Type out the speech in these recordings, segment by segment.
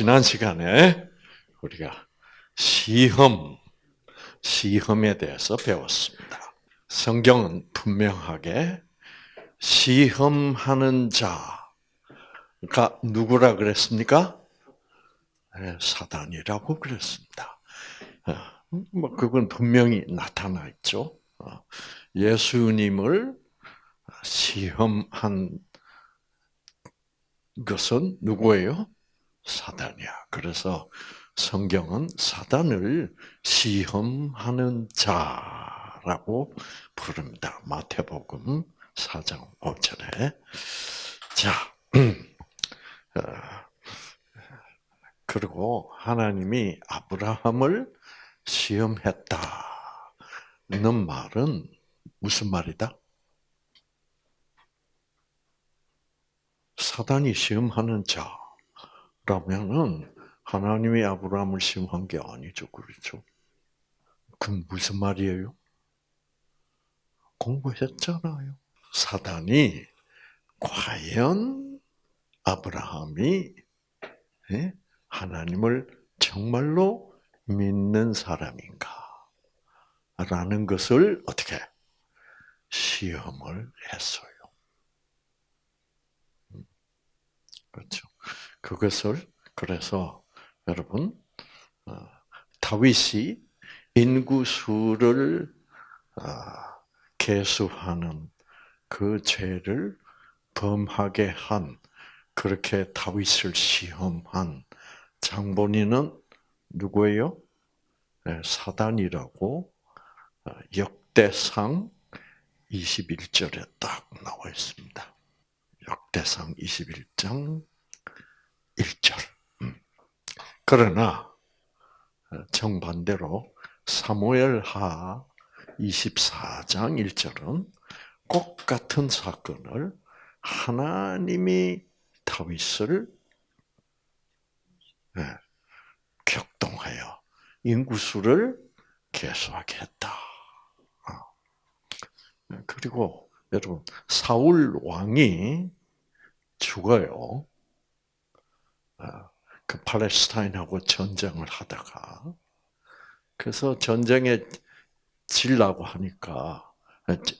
지난 시간에 우리가 시험, 시험에 대해서 배웠습니다. 성경은 분명하게 시험하는 자가 누구라 그랬습니까? 네, 사단이라고 그랬습니다. 어, 뭐 그건 분명히 나타나 있죠. 어, 예수님을 시험한 것은 누구예요? 사단이야. 그래서 성경은 사단을 시험하는 자라고 부릅니다. 마태복음 4장 5절에. 자, 어, 그리고 하나님이 아브라함을 시험했다는 말은 무슨 말이다? 사단이 시험하는 자 라면은 하나님이 아브라함을 시험한 게 아니죠, 그렇죠? 그럼 무슨 말이에요? 공부했잖아요. 사단이 과연 아브라함이 예? 하나님을 정말로 믿는 사람인가? 라는 것을 어떻게 시험을 했어요. 그렇죠. 그것을 그래서 여러분 어, 다윗이 인구수를 어, 계수하는 그 죄를 범하게 한 그렇게 다윗을 시험한 장본인은 누구예요? 네, 사단이라고 어, 역대상 21절에 딱 나와 있습니다. 역대상 21장 1절. 음. 그러나 어, 정반대로 사무엘하 24장 1절은 꼭 같은 사건을 하나님이 다윗을 네, 격동하여 인구수를 개수하게 했다. 어. 그리고 여러분 사울 왕이 죽어요. 아, 그 팔레스타인하고 전쟁을 하다가 그래서 전쟁에 질라고 하니까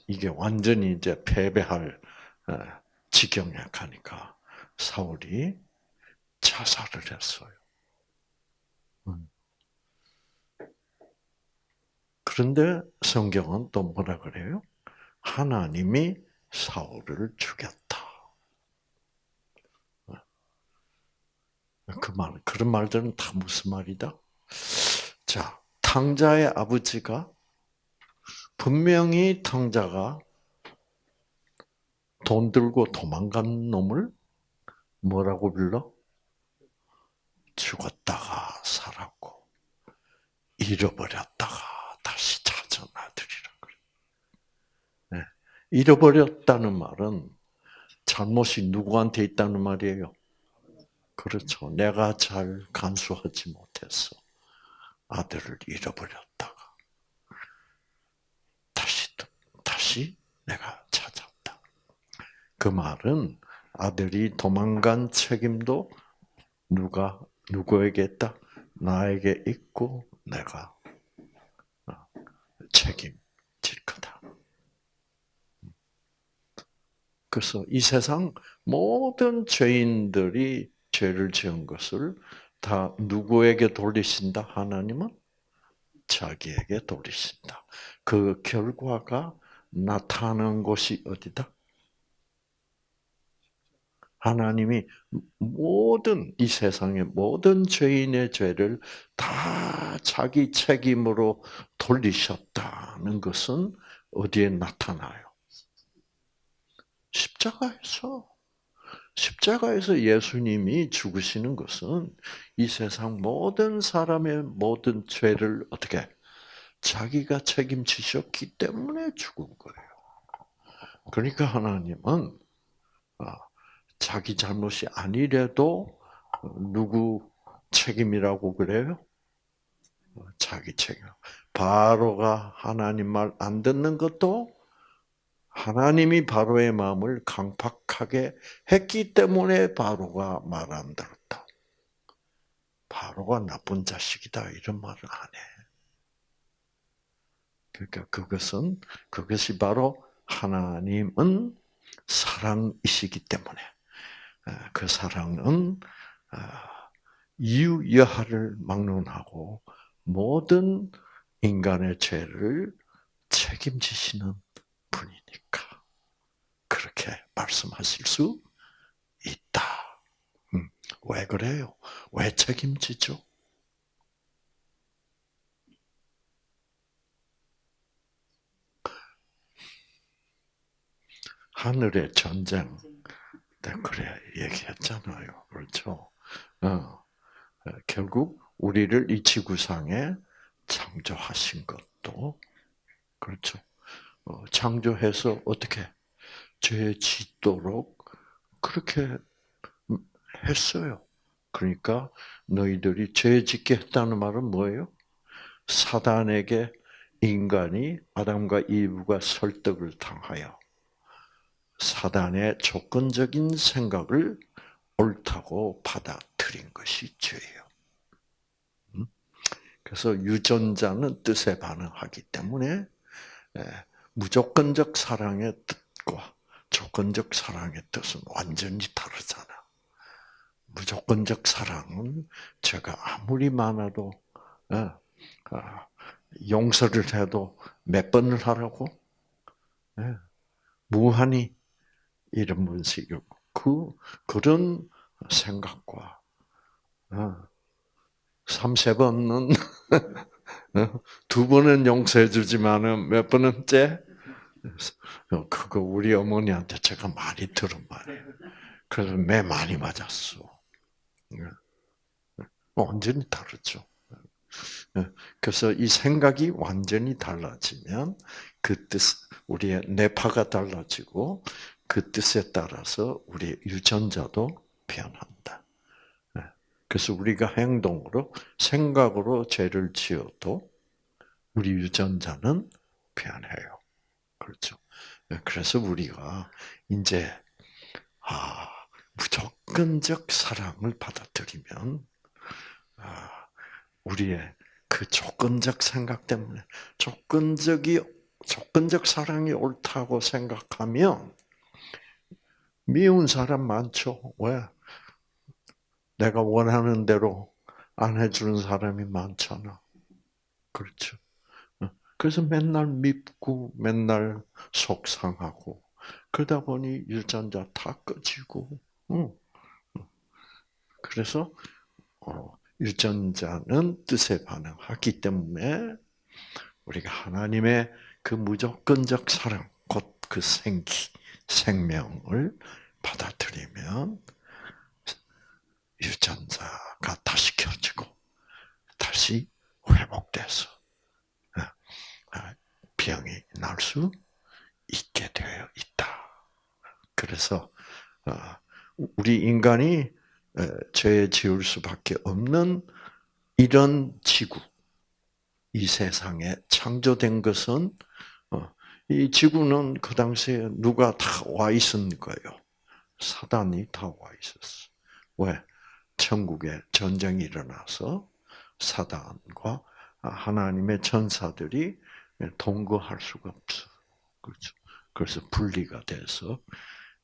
이게 완전히 이제 패배할 아, 지경에 가니까 사울이 자살을 했어요. 음. 그런데 성경은 또 뭐라 그래요? 하나님이 사울을 죽였다. 그 말, 그런 말들은 다 무슨 말이다? 자, 탕자의 아버지가 분명히 탕자가 돈 들고 도망간 놈을 뭐라고 불러? 죽었다가 살았고 잃어버렸다가 다시 찾은 아들이라. 네. 잃어버렸다는 말은 잘못이 누구한테 있다는 말이에요? 그렇죠. 내가 잘 간수하지 못해서 아들을 잃어버렸다가 다시 다시 내가 찾았다. 그 말은 아들이 도망간 책임도 누가 누구에게 있다? 나에게 있고 내가 어, 책임질 거다. 그래서 이 세상 모든 죄인들이 죄를 지은 것을 다 누구에게 돌리신다? 하나님은 자기에게 돌리신다. 그 결과가 나타나는 곳이 어디다? 하나님이 모든 이 세상의 모든 죄인의 죄를 다 자기 책임으로 돌리셨다는 것은 어디에 나타나요? 십자가에서. 십자가에서 예수님이 죽으시는 것은 이 세상 모든 사람의 모든 죄를 어떻게 자기가 책임지셨기 때문에 죽은 거예요. 그러니까 하나님은 아, 자기 잘못이 아니래도 누구 책임이라고 그래요? 자기 책임. 바로가 하나님 말 안 듣는 것도 하나님이 바로의 마음을 강팍하게 했기 때문에 바로가 말 안 들었다. 바로가 나쁜 자식이다 이런 말을 안 해. 그러니까 그것은 그것이 바로 하나님은 사랑이시기 때문에 그 사랑은 이유 여하를 막론하고 모든 인간의 죄를 책임지시는 그렇게 말씀하실 수 있다. 음, 왜 그래요? 왜 책임지죠? 하늘의 전쟁. 네, 그래 얘기했잖아요. 그렇죠? 어, 결국 우리를 이 지구상에 창조하신 것도 그렇죠. 어, 창조해서 어떻게 죄 짓도록 그렇게 했어요. 그러니까 너희들이 죄 짓게 했다는 말은 뭐예요? 사단에게 인간이 아담과 이브가 설득을 당하여 사단의 조건적인 생각을 옳다고 받아들인 것이 죄예요. 음? 그래서 유전자는 뜻에 반응하기 때문에 예, 무조건적 사랑의 뜻과 조건적 사랑의 뜻은 완전히 다르잖아. 무조건적 사랑은 제가 아무리 많아도 예, 아, 용서를 해도 몇 번을 하라고 예, 무한히 이런 분식이고 그 그런 생각과 어, 삼세 번은 어, 두 번은 용서해 주지만은 몇 번은째 어, 그거 우리 어머니한테 제가 많이 들은 말이에요. 그래서 매 많이 맞았어. 완전히 다르죠. 그래서 이 생각이 완전히 달라지면 그 뜻, 우리의 뇌파가 달라지고 그 뜻에 따라서 우리 유전자도 변한다. 네. 그래서 우리가 행동으로 생각으로 죄를 지어도 우리 유전자는 변해요. 그렇죠. 네. 그래서 우리가 이제 아 무조건적 사랑을 받아들이면 아, 우리의 그 조건적 생각 때문에 조건적이 조건적 사랑이 옳다고 생각하면 미운 사람 많죠. 왜? 내가 원하는 대로 안 해주는 사람이 많잖아. 그렇죠. 어. 그래서 맨날 밉고, 맨날 속상하고, 그러다 보니 유전자 다 꺼지고, 그래서, 어, 유전자는 뜻에 반응하기 때문에, 우리가 하나님의 그 무조건적 사랑, 곧 그 생기, 생명을 받아들이면 유전자가 다시 켜지고 다시 회복돼서 병이 날 수 있게 되어 있다. 그래서 어, 우리 인간이 죄 지을 수밖에 없는 이런 지구, 이 세상에 창조된 것은 이 지구는 그 당시에 누가 다 와 있었는 거예요. 사단이 다 와 있었어. 왜? 천국에 전쟁이 일어나서 사단과 하나님의 전사들이 동거할 수가 없어. 그렇죠. 그래서 분리가 돼서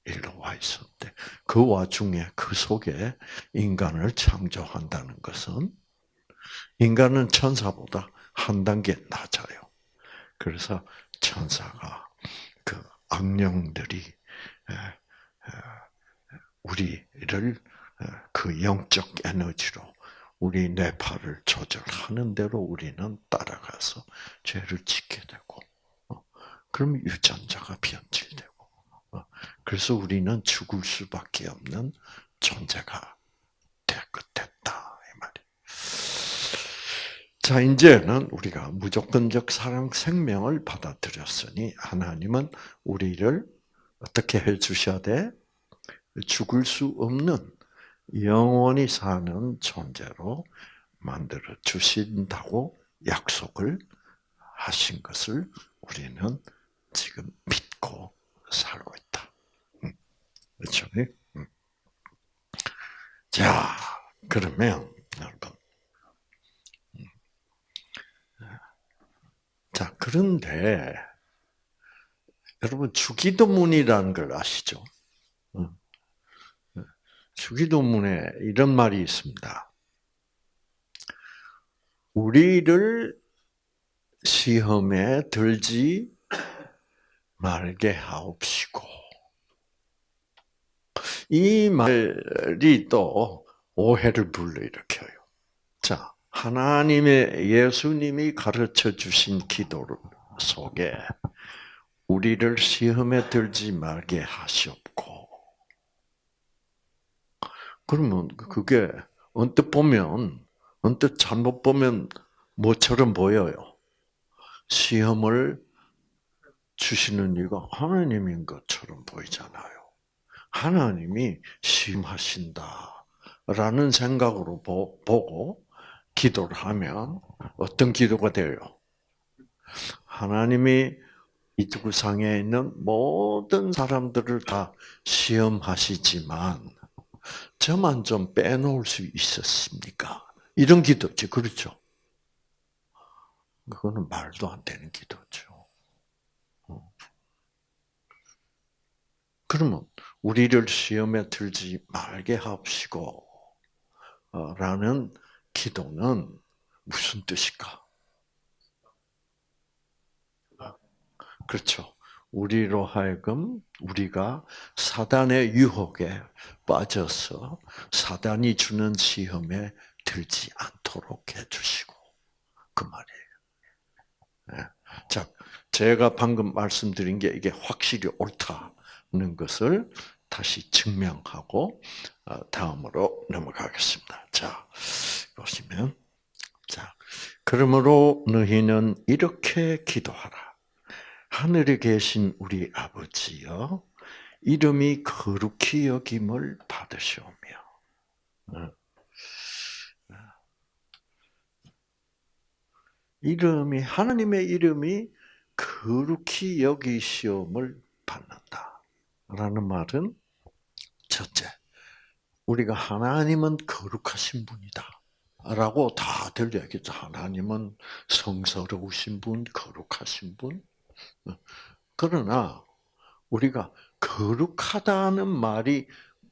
일로 와 있었대. 그 와중에 그 속에 인간을 창조한다는 것은 인간은 천사보다 한 단계 낮아요. 그래서 천사가 그 악령들이 우리를 그 영적 에너지로 우리 뇌파를 조절하는 대로 우리는 따라가서 죄를 짓게 되고, 어, 그럼 유전자가 변질되고, 어, 그래서 우리는 죽을 수밖에 없는 존재가 됐다 이 말이. 자 이제는 우리가 무조건적 사랑 생명을 받아들였으니 하나님은 우리를 어떻게 해 주셔야 돼? 죽을 수 없는 영원히 사는 존재로 만들어 주신다고 약속을 하신 것을 우리는 지금 믿고 살고 있다. 음. 그렇죠? 음. 자, 그러면 여러분. 음. 자, 그런데 여러분 주기도문이라는 걸 아시죠? 주기도문에 이런 말이 있습니다. 우리를 시험에 들지 말게 하옵시고. 이 말이 또 오해를 불러일으켜요. 자, 하나님의 예수님이 가르쳐 주신 기도 속에 우리를 시험에 들지 말게 하시옵고. 그러면 그게 언뜻 보면, 언뜻 잘못 보면 뭐처럼 보여요? 시험을 주시는 이가 하나님인 것처럼 보이잖아요. 하나님이 심하신다라는 생각으로 보 고 기도를 하면 어떤 기도가 돼요? 하나님이 이 지구상에 있는 모든 사람들을 다 시험하시지만 저만 좀 빼놓을 수 있었습니까? 이런 기도지, 그렇죠? 그거는 말도 안 되는 기도죠. 어. 그러면 우리를 시험에 들지 말게 하옵시고 어, 라는 기도는 무슨 뜻일까? 그렇죠. 우리로 하여금 우리가 사단의 유혹에 빠져서 사단이 주는 시험에 들지 않도록 해주시고 그 말이에요. 네. 자, 제가 방금 말씀드린 게 이게 확실히 옳다는 것을 다시 증명하고 어, 다음으로 넘어가겠습니다. 자, 보시면 자, 그러므로 너희는 이렇게 기도하라. 하늘에 계신 우리 아버지여, 이름이 거룩히 여김을 받으시오며. 어. 이름이 하나님의 이름이 거룩히 여기시험을 받는다. 라는 말은 첫째, 우리가 하나님은 거룩하신 분이다. 라고 다들 얘기죠. 하나님은 성스러우신 분, 거룩하신 분. 그러나 우리가 거룩하다는 말이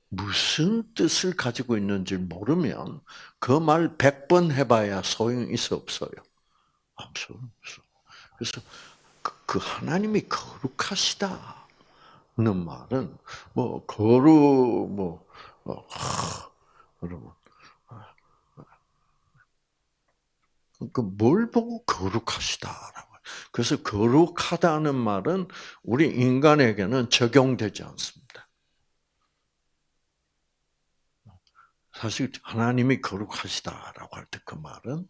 무슨 뜻을 가지고 있는지 모르면 그말백번 해봐야 소용이 있어 없어요. 없어 없어. 그래서 그, 그 하나님이 거룩하시다는 말은 뭐 거룩 뭐 어, 여러분 그뭘 보고 거룩하시다라고 그래서 거룩하다는 말은 우리 인간에게는 적용되지 않습니다. 사실 하나님이 거룩하시다라고 할 때 그 말은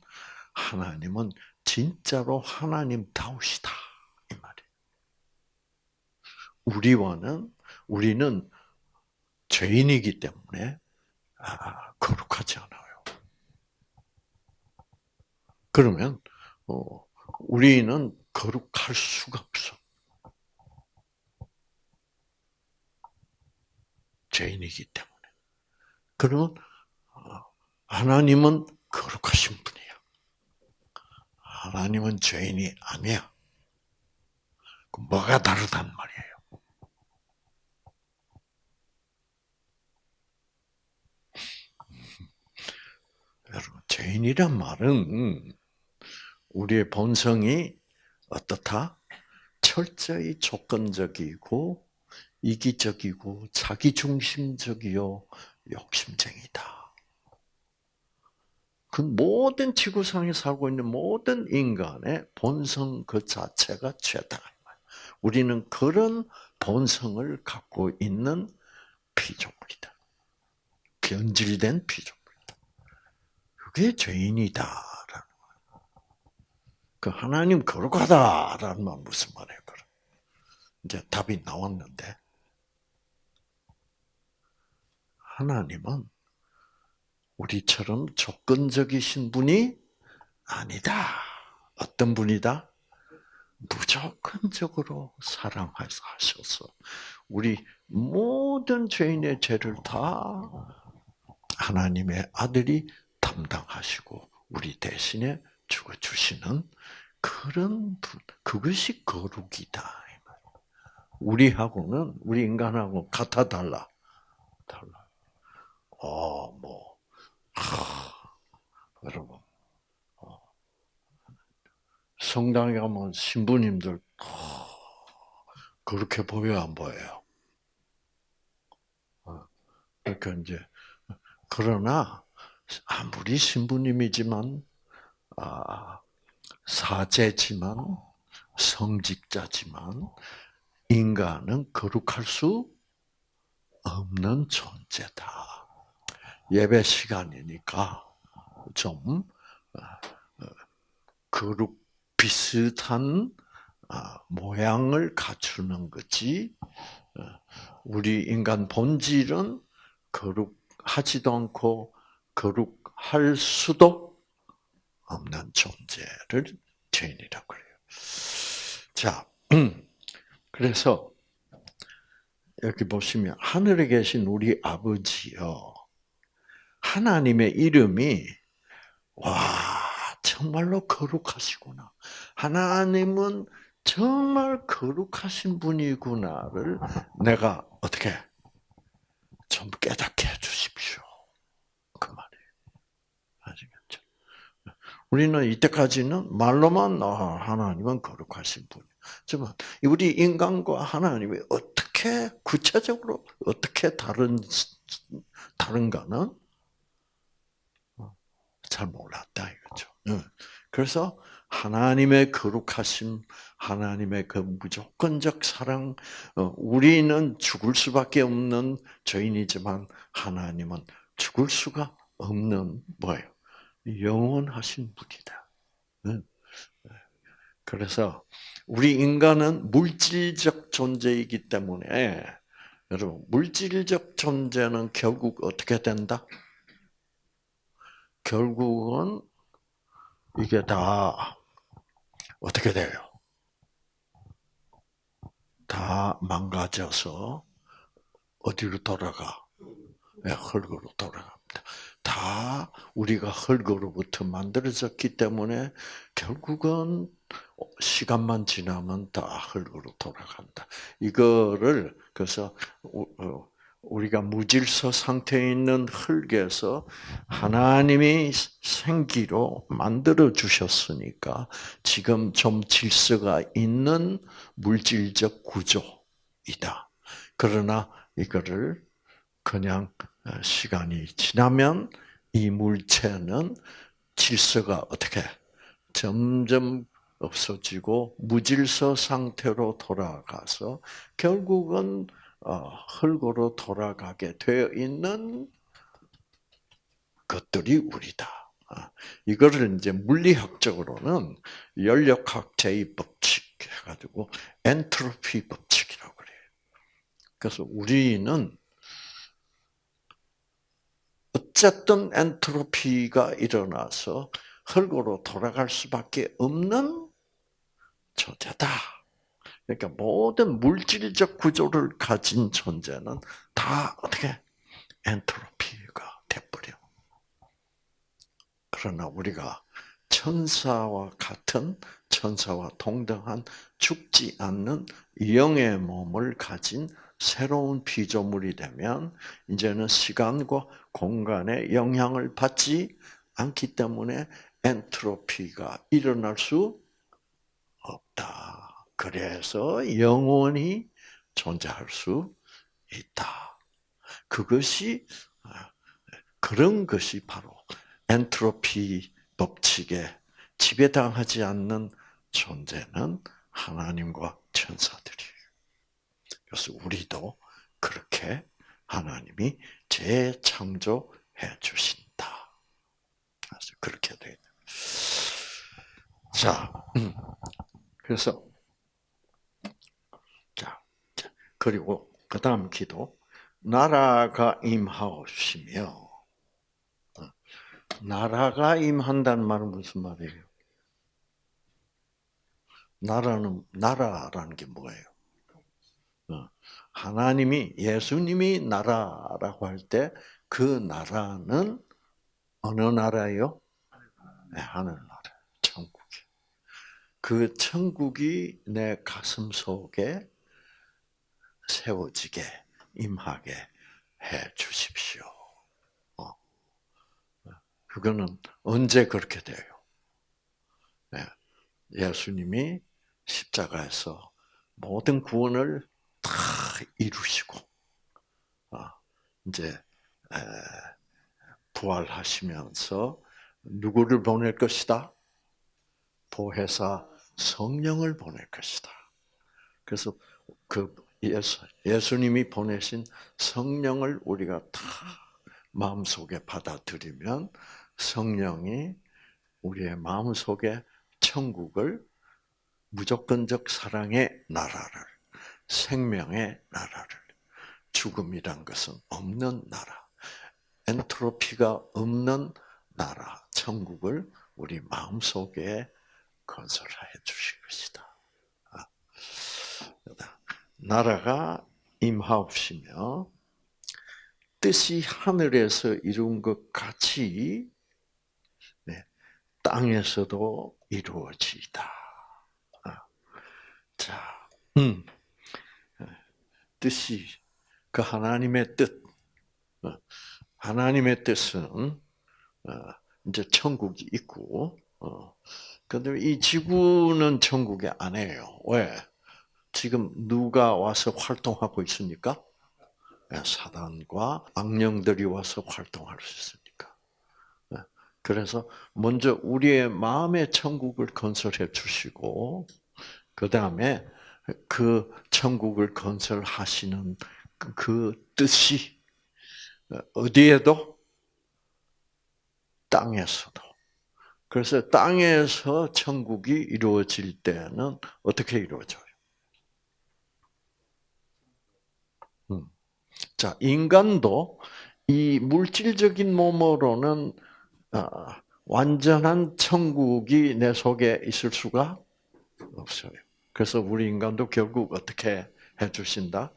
하나님은 진짜로 하나님다우시다 이 말이에요. 우리와는 우리는 죄인이기 때문에 아, 거룩하지 않아요. 그러면 어, 우리는 거룩할 수가 없어. 죄인이기 때문에. 그러면 어, 하나님은 거룩하신 분이야. 하나님은 죄인이 아니야. 뭐가 다르단 말이에요. 여러분, 죄인이란 말은 우리의 본성이 어떻다? 철저히 조건적이고 이기적이고 자기중심적이요 욕심쟁이다. 그 모든 지구상에 살고 있는 모든 인간의 본성 그 자체가 죄다. 우리는 그런 본성을 갖고 있는 피조물이다. 변질된 피조물이다. 그게 죄인이다. 그 하나님 거룩하다라는 말 무슨 말이에요? 이제 답이 나왔는데 하나님은 우리처럼 조건적이신 분이 아니다. 어떤 분이다? 무조건적으로 사랑하셔서 우리 모든 죄인의 죄를 다 하나님의 아들이 담당하시고 우리 대신에 죽어 주시는 그런 분, 그것이 거룩이다. 우리하고는 우리 인간하고 같아 달라. 달라. 어, 뭐, 하, 여러분, 어, 성당에 가면 신부님들 어, 그렇게 보여 안 보여요? 어, 그러니까 이제 그러나 아무리 신부님이지만 아, 사제지만 성직자지만 인간은 거룩할 수 없는 존재다. 예배 시간이니까 좀 어, 어, 거룩 비슷한 아, 모양을 갖추는 거지. 어, 우리 인간 본질은 거룩하지도 않고 거룩할 수도 없는 존재를 죄인이라고 그래요. 자, 그래서 여기 보시면 하늘에 계신 우리 아버지요. 하나님의 이름이 와 정말로 거룩하시구나. 하나님은 정말 거룩하신 분이구나를 내가 어떻게 좀 깨닫게 해주십시오. 그 말이에요. 아시겠죠? 우리는 이때까지는 말로만 아, 하나님은 거룩하신 분. 지만 우리 인간과 하나님이 어떻게 구체적으로 어떻게 다른 다른가는 잘 몰랐다 이거죠. 그래서 하나님의 거룩하심, 하나님의 그 무조건적 사랑, 어, 우리는 죽을 수밖에 없는 죄인이지만 하나님은 죽을 수가 없는 뭐예요? 영원하신 분이다. 그래서 우리 인간은 물질적 존재이기 때문에 여러분 물질적 존재는 결국 어떻게 된다? 결국은 이게 다 어떻게 돼요? 다 망가져서 어디로 돌아가? 네, 흙으로 돌아갑니다. 다 우리가 흙으로부터 만들어졌기 때문에 결국은 시간만 지나면 다 흙으로 돌아간다. 이거를 그래서 어, 우리가 무질서 상태에 있는 흙에서 하나님이 생기로 만들어 주셨으니까 지금 좀 질서가 있는 물질적 구조이다. 그러나 이거를 그냥 시간이 지나면 이 물체는 질서가 어떻게 점점 없어지고 무질서 상태로 돌아가서 결국은 어, 흙으로 돌아가게 되어 있는 것들이 우리다. 아, 이거를 이제 물리학적으로는 연력학 제2 법칙 해가지고 엔트로피 법칙이라고 그래요. 그래서 우리는 어쨌든 엔트로피가 일어나서 흙으로 돌아갈 수밖에 없는 존재다. 그러니까 모든 물질적 구조를 가진 존재는 다 어떻게 엔트로피가 돼버려. 그러나 우리가 천사와 같은 천사와 동등한 죽지 않는 영의 몸을 가진 새로운 피조물이 되면 이제는 시간과 공간의 영향을 받지 않기 때문에 엔트로피가 일어날 수 없다. 그래서 영원히 존재할 수 있다. 그것이 그런 것이 바로 엔트로피 법칙에 지배당하지 않는 존재는 하나님과 천사들이에요. 그래서 우리도 그렇게 하나님이 재창조해 주신다. 그래서 그렇게 돼. 자, 음. 그래서 자, 그리고 그 다음 기도 나라가 임하옵시며 어, 나라가 임한다는 말은 무슨 말이에요? 나라는 나라라는 게 뭐예요? 어, 하나님이 예수님이 나라라고 할 때 그 나라는 어느 나라요? 네, 하늘 나라, 천국이. 그 천국이 내 가슴 속에 세워지게 임하게 해 주십시오. 어. 그거는 언제 그렇게 돼요? 네. 예수님이 십자가에서 모든 구원을 다 이루시고 어, 이제 부활하시면서 누구를 보낼 것이다? 보혜사 성령을 보낼 것이다. 그래서 그 예수, 예수님이 보내신 성령을 우리가 다 마음속에 받아들이면 성령이 우리의 마음속에 천국을 무조건적 사랑의 나라를 생명의 나라를. 죽음이란 것은 없는 나라. 엔트로피가 없는 나라. 천국을 우리 마음속에 건설해 주실 것이다. 아, 나라가 임하옵시며 뜻이 하늘에서 이룬 것 같이 네, 땅에서도 이루어지다. 아, 자, 음, 뜻이 그 하나님의 뜻, 어, 하나님의 뜻은 어, 이제 천국이 있고, 그런데 이 지구는 천국이 아니에요. 왜? 지금 누가 와서 활동하고 있으니까? 네, 사단과 악령들이 와서 활동할 수 있으니까. 네, 그래서 먼저 우리의 마음의 천국을 건설해 주시고, 그 다음에 그 천국을 건설하시는 그 뜻이 어디에도 땅에서도. 그래서 땅에서 천국이 이루어질 때는 어떻게 이루어져요? 음. 자, 인간도 이 물질적인 몸으로는 아, 완전한 천국이 내 속에 있을 수가 없어요. 그래서 우리 인간도 결국 어떻게 해 주신다?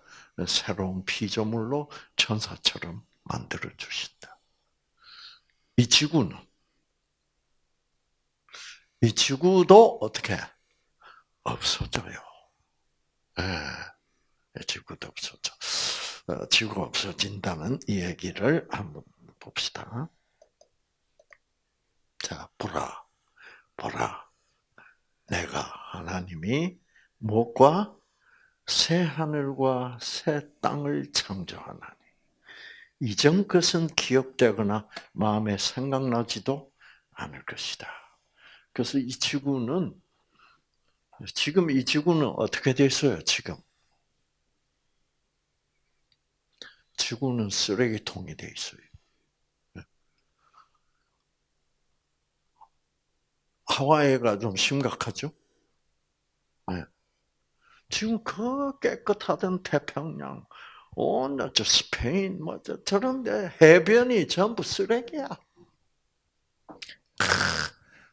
새로운 피조물로 천사처럼 만들어 주신다. 이 지구는 이 지구도 어떻게 없어져요. 예, 지구도 없어져. 어, 지구가 없어진다는 이 얘기를 한번 봅시다. 자, 보라, 보라. 내가 하나님이 무엇과 새 하늘과 새 땅을 창조하나니 이전 것은 기억되거나 마음에 생각나지도 않을 것이다. 그래서 이 지구는 지금 이 지구는 어떻게 돼 있어요? 지금 지구는 쓰레기통이 돼 있어요. 하와이가 좀 심각하죠? 네. 지금 그 깨끗하던 태평양, 온저 스페인, 뭐 저런데 해변이 전부 쓰레기야.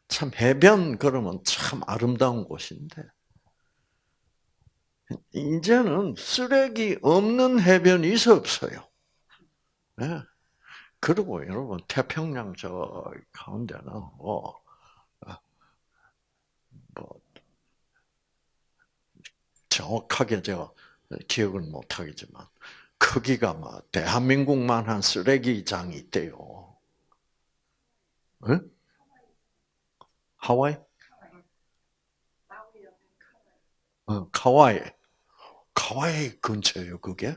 참 해변 그러면 참 아름다운 곳인데 이제는 쓰레기 없는 해변이 있어 없어요. 네. 그리고 여러분 태평양 저 가운데는 뭐, 뭐 정확하게 제가 기억을 못 하겠지만 크기가 뭐 대한민국만 한 쓰레기장이 있대요. 네? 하와이? 어, 카와이. 카와이 근처예요, 그게?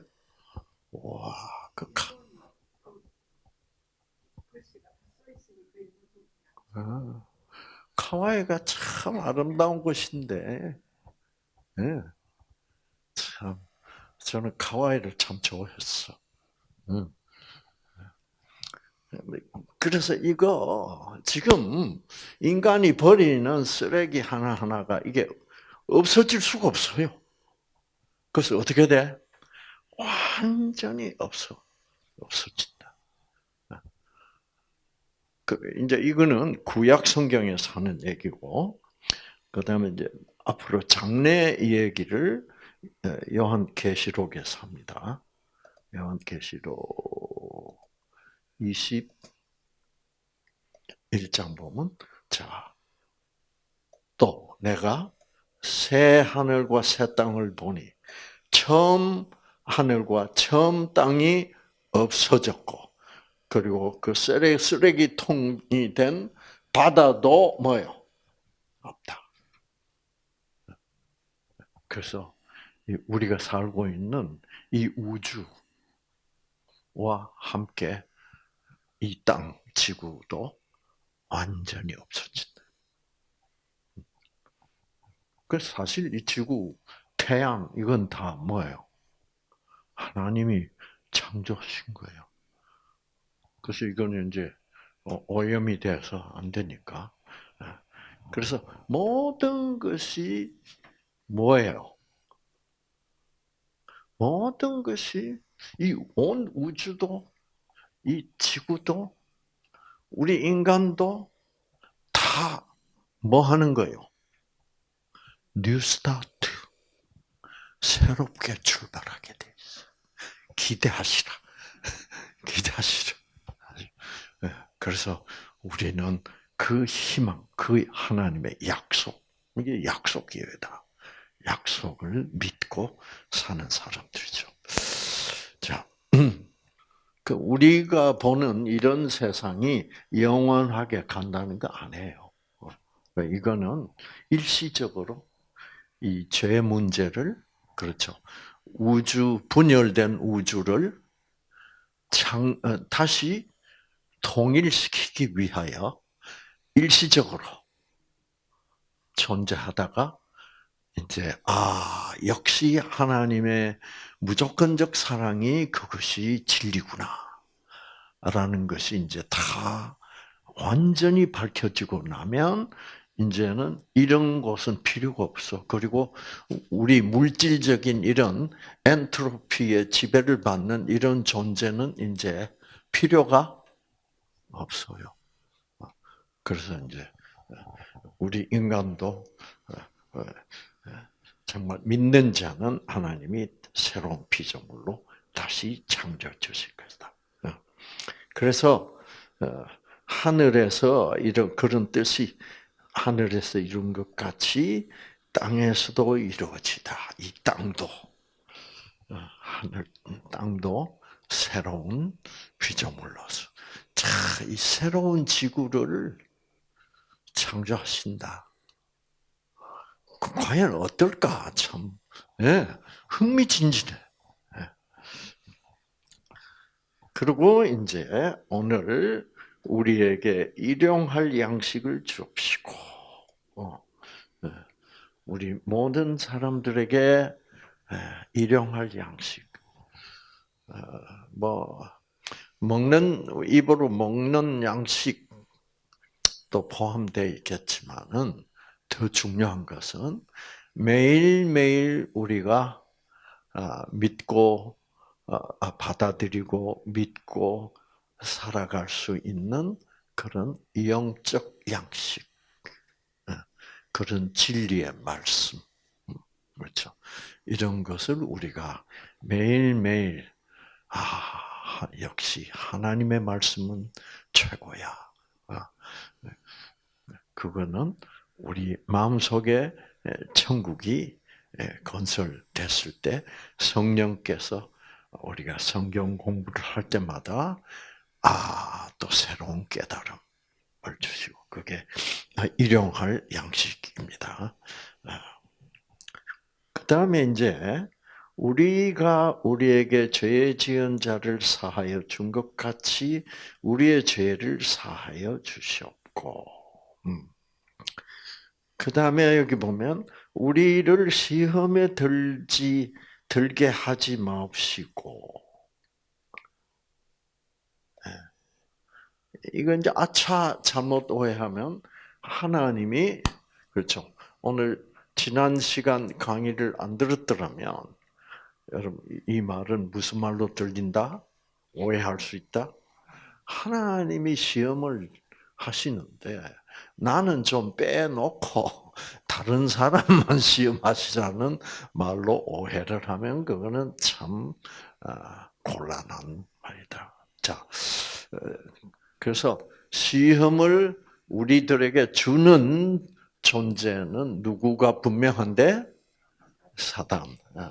와, 그 카. 아, 카와이가 참 아름다운 곳인데, 네. 참, 저는 카와이를 참 좋아했어. 응. 그래서 이거 지금 인간이 버리는 쓰레기 하나 하나가 이게 없어질 수가 없어요. 그래서 어떻게 돼? 완전히 없어 없어진다. 그 이제 이거는 구약 성경에서 하는 얘기고, 그 다음에 이제 앞으로 장래 얘기를 요한 계시록에서 합니다. 요한 계시록 21장 보면 자 또 내가 새 하늘과 새 땅을 보니 처음 하늘과 처음 땅이 없어졌고 그리고 그 쓰레기, 쓰레기통이 된 바다도 뭐요? 없다. 그래서 우리가 살고 있는 이 우주와 함께 이 땅, 지구도 완전히 없어진다. 그 사실 이 지구, 태양 이건 다 뭐예요? 하나님이 창조하신 거예요. 그래서 이거는 이제 어, 오염이 돼서 안 되니까. 예. 그래서 모든 것이 뭐예요? 모든 것이 이 온 우주도 이 지구도 우리 인간도 다 뭐 하는 거예요? New Start. 새롭게 출발하게 돼 있어. 기대하시라. 기대하시라. 예, 그래서 우리는 그 희망, 그 하나님의 약속, 이게 약속 기회다. 약속을 믿고 사는 사람들이죠. 자, 그 우리가 보는 이런 세상이 영원하게 간다는 거 아니에요. 이거는 일시적으로 이 죄 문제를 그렇죠. 우주 분열된 우주를 창 어, 다시 통일시키기 위하여 일시적으로 존재하다가 이제 아 역시 하나님의 무조건적 사랑이 그것이 진리구나라는 것이 이제 다 완전히 밝혀지고 나면 이제는 이런 것은 필요가 없어. 그리고 우리 물질적인 이런 엔트로피의 지배를 받는 이런 존재는 이제 필요가 없어요. 그래서 이제 우리 인간도 정말 믿는 자는 하나님이 새로운 피조물로 다시 창조해 주실 것이다. 그래서 어, 하늘에서 이런 그런 뜻이 하늘에서 이룬 것 같이 땅에서도 이루어지다. 이 땅도 어, 하늘 땅도 새로운 피조물로서 자, 이 새로운 지구를 창조하신다. 그 과연 어떨까 참 예, 흥미진진해. 예. 그리고 이제 오늘 우리에게 일용할 양식을 주옵시고, 어, 예. 우리 모든 사람들에게 예, 일용할 양식. 어, 뭐 먹는 입으로 먹는 양식도 포함되어 있겠지만은 더 중요한 것은 매일매일 우리가 아, 믿고 어, 아, 받아들이고 믿고 살아갈 수 있는 그런 영적 양식, 어, 그런 진리의 말씀, 음, 그렇죠. 이런 것을 우리가 매일매일 아 역시 하나님의 말씀은 최고야. 아, 네. 그거는 우리 마음 속에 천국이 건설됐을 때 성령께서 우리가 성경 공부를 할 때마다 아, 또 새로운 깨달음을 주시고, 그게 일용할 양식입니다. 아. 그 다음에 이제, 우리가 우리에게 죄 지은 자를 사하여 준 것 같이 우리의 죄를 사하여 주시옵고, 음. 그 다음에 여기 보면, 우리를 시험에 들지, 들게 하지 마옵시고, 이건 이제 아차 잘못 오해하면 하나님이 그렇죠. 오늘 지난 시간 강의를 안 들었더라면 여러분 이 말은 무슨 말로 들린다? 오해할 수 있다. 하나님이 시험을 하시는데 나는 좀 빼놓고 다른 사람만 시험하시자는 말로 오해를 하면 그거는 참 아, 곤란한 말이다. 자, 어, 그래서 시험을 우리들에게 주는 존재는 누구가 분명한데? 사단. 어,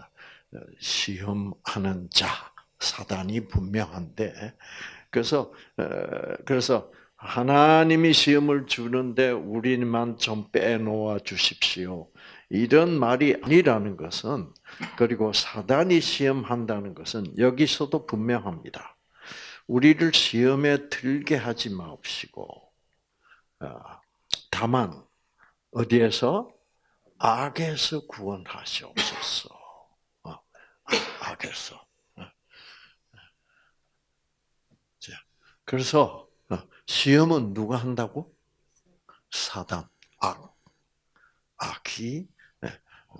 시험하는 자 사단이 분명한데. 그래서 어, 그래서 하나님이 시험을 주는데 우리만 좀 빼놓아 주십시오. 이런 말이 아니라는 것은 그리고 사단이 시험한다는 것은 여기서도 분명합니다. 우리를 시험에 들게 하지 마옵시고 어, 다만 어디에서 악에서 구원하시옵소서. 어, 악에서. 어. 그래서 시험은 누가 한다고? 사단, 악, 악이. 네.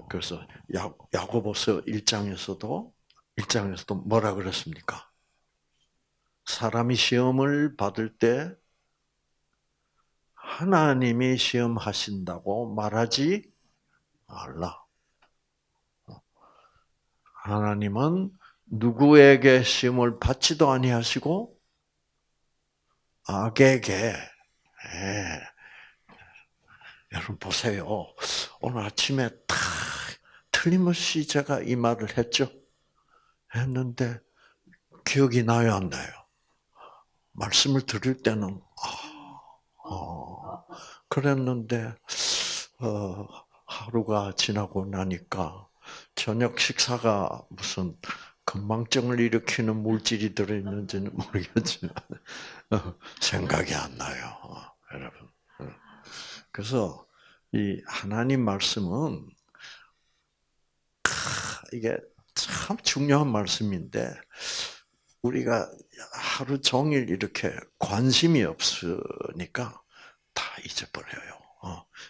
그래서 야, 야고보서 1장에서도 1장에서도 뭐라 그랬습니까? 사람이 시험을 받을 때 하나님이 시험하신다고 말하지 말라. 하나님은 누구에게 시험을 받지도 아니하시고 악에게 예. 여러분 보세요. 오늘 아침에 다 틀림없이 제가 이 말을 했죠. 했는데 기억이 나요, 안 나요? 말씀을 들을 때는 아, 어, 그랬는데 어, 하루가 지나고 나니까 저녁 식사가 무슨 건망증을 일으키는 물질이 들어있는지는 모르겠지만 어, 생각이 안 나요, 어, 여러분. 어. 그래서 이 하나님 말씀은 이게 참 중요한 말씀인데 우리가 하루 종일 이렇게 관심이 없으니까 다 잊어버려요.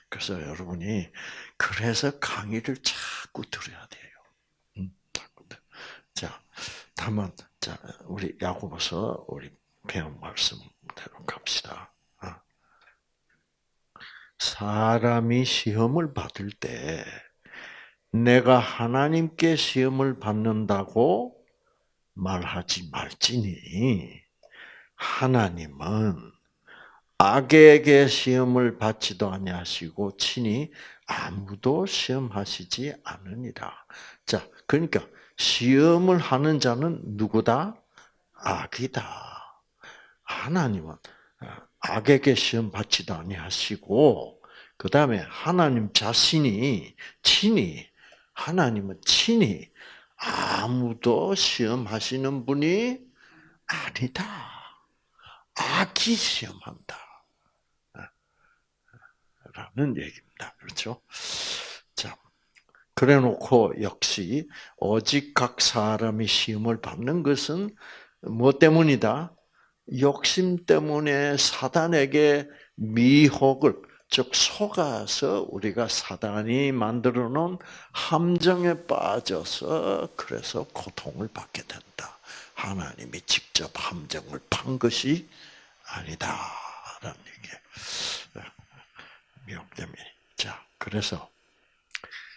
그래서 여러분이 그래서 강의를 자꾸 들어야 돼요. 음, 자, 다만 자 우리 야고보서 우리 배운 말씀대로 갑시다. 사람이 시험을 받을 때 내가 하나님께 시험을 받는다고 말하지 말지니 하나님은 악에게 시험을 받지도 아니하시고 친히 아무도 시험하시지 않으니라. 자, 그러니까 시험을 하는 자는 누구다? 악이다. 하나님은 악에게 시험 받지도 아니하시고 그 다음에 하나님 자신이 친히 하나님은 친히 아무도 시험하시는 분이 아니다. 악이 시험한다. 라는 얘기입니다. 그렇죠? 자, 그래 놓고 역시 오직 각 사람이 시험을 받는 것은 뭐 때문이다? 욕심 때문에 사단에게 미혹을 즉 속아서 우리가 사단이 만들어 놓은 함정에 빠져서 그래서 고통을 받게 된다. 하나님이 직접 함정을 판 것이 아니다라는 얘기. 미혹됨이. 자, 그래서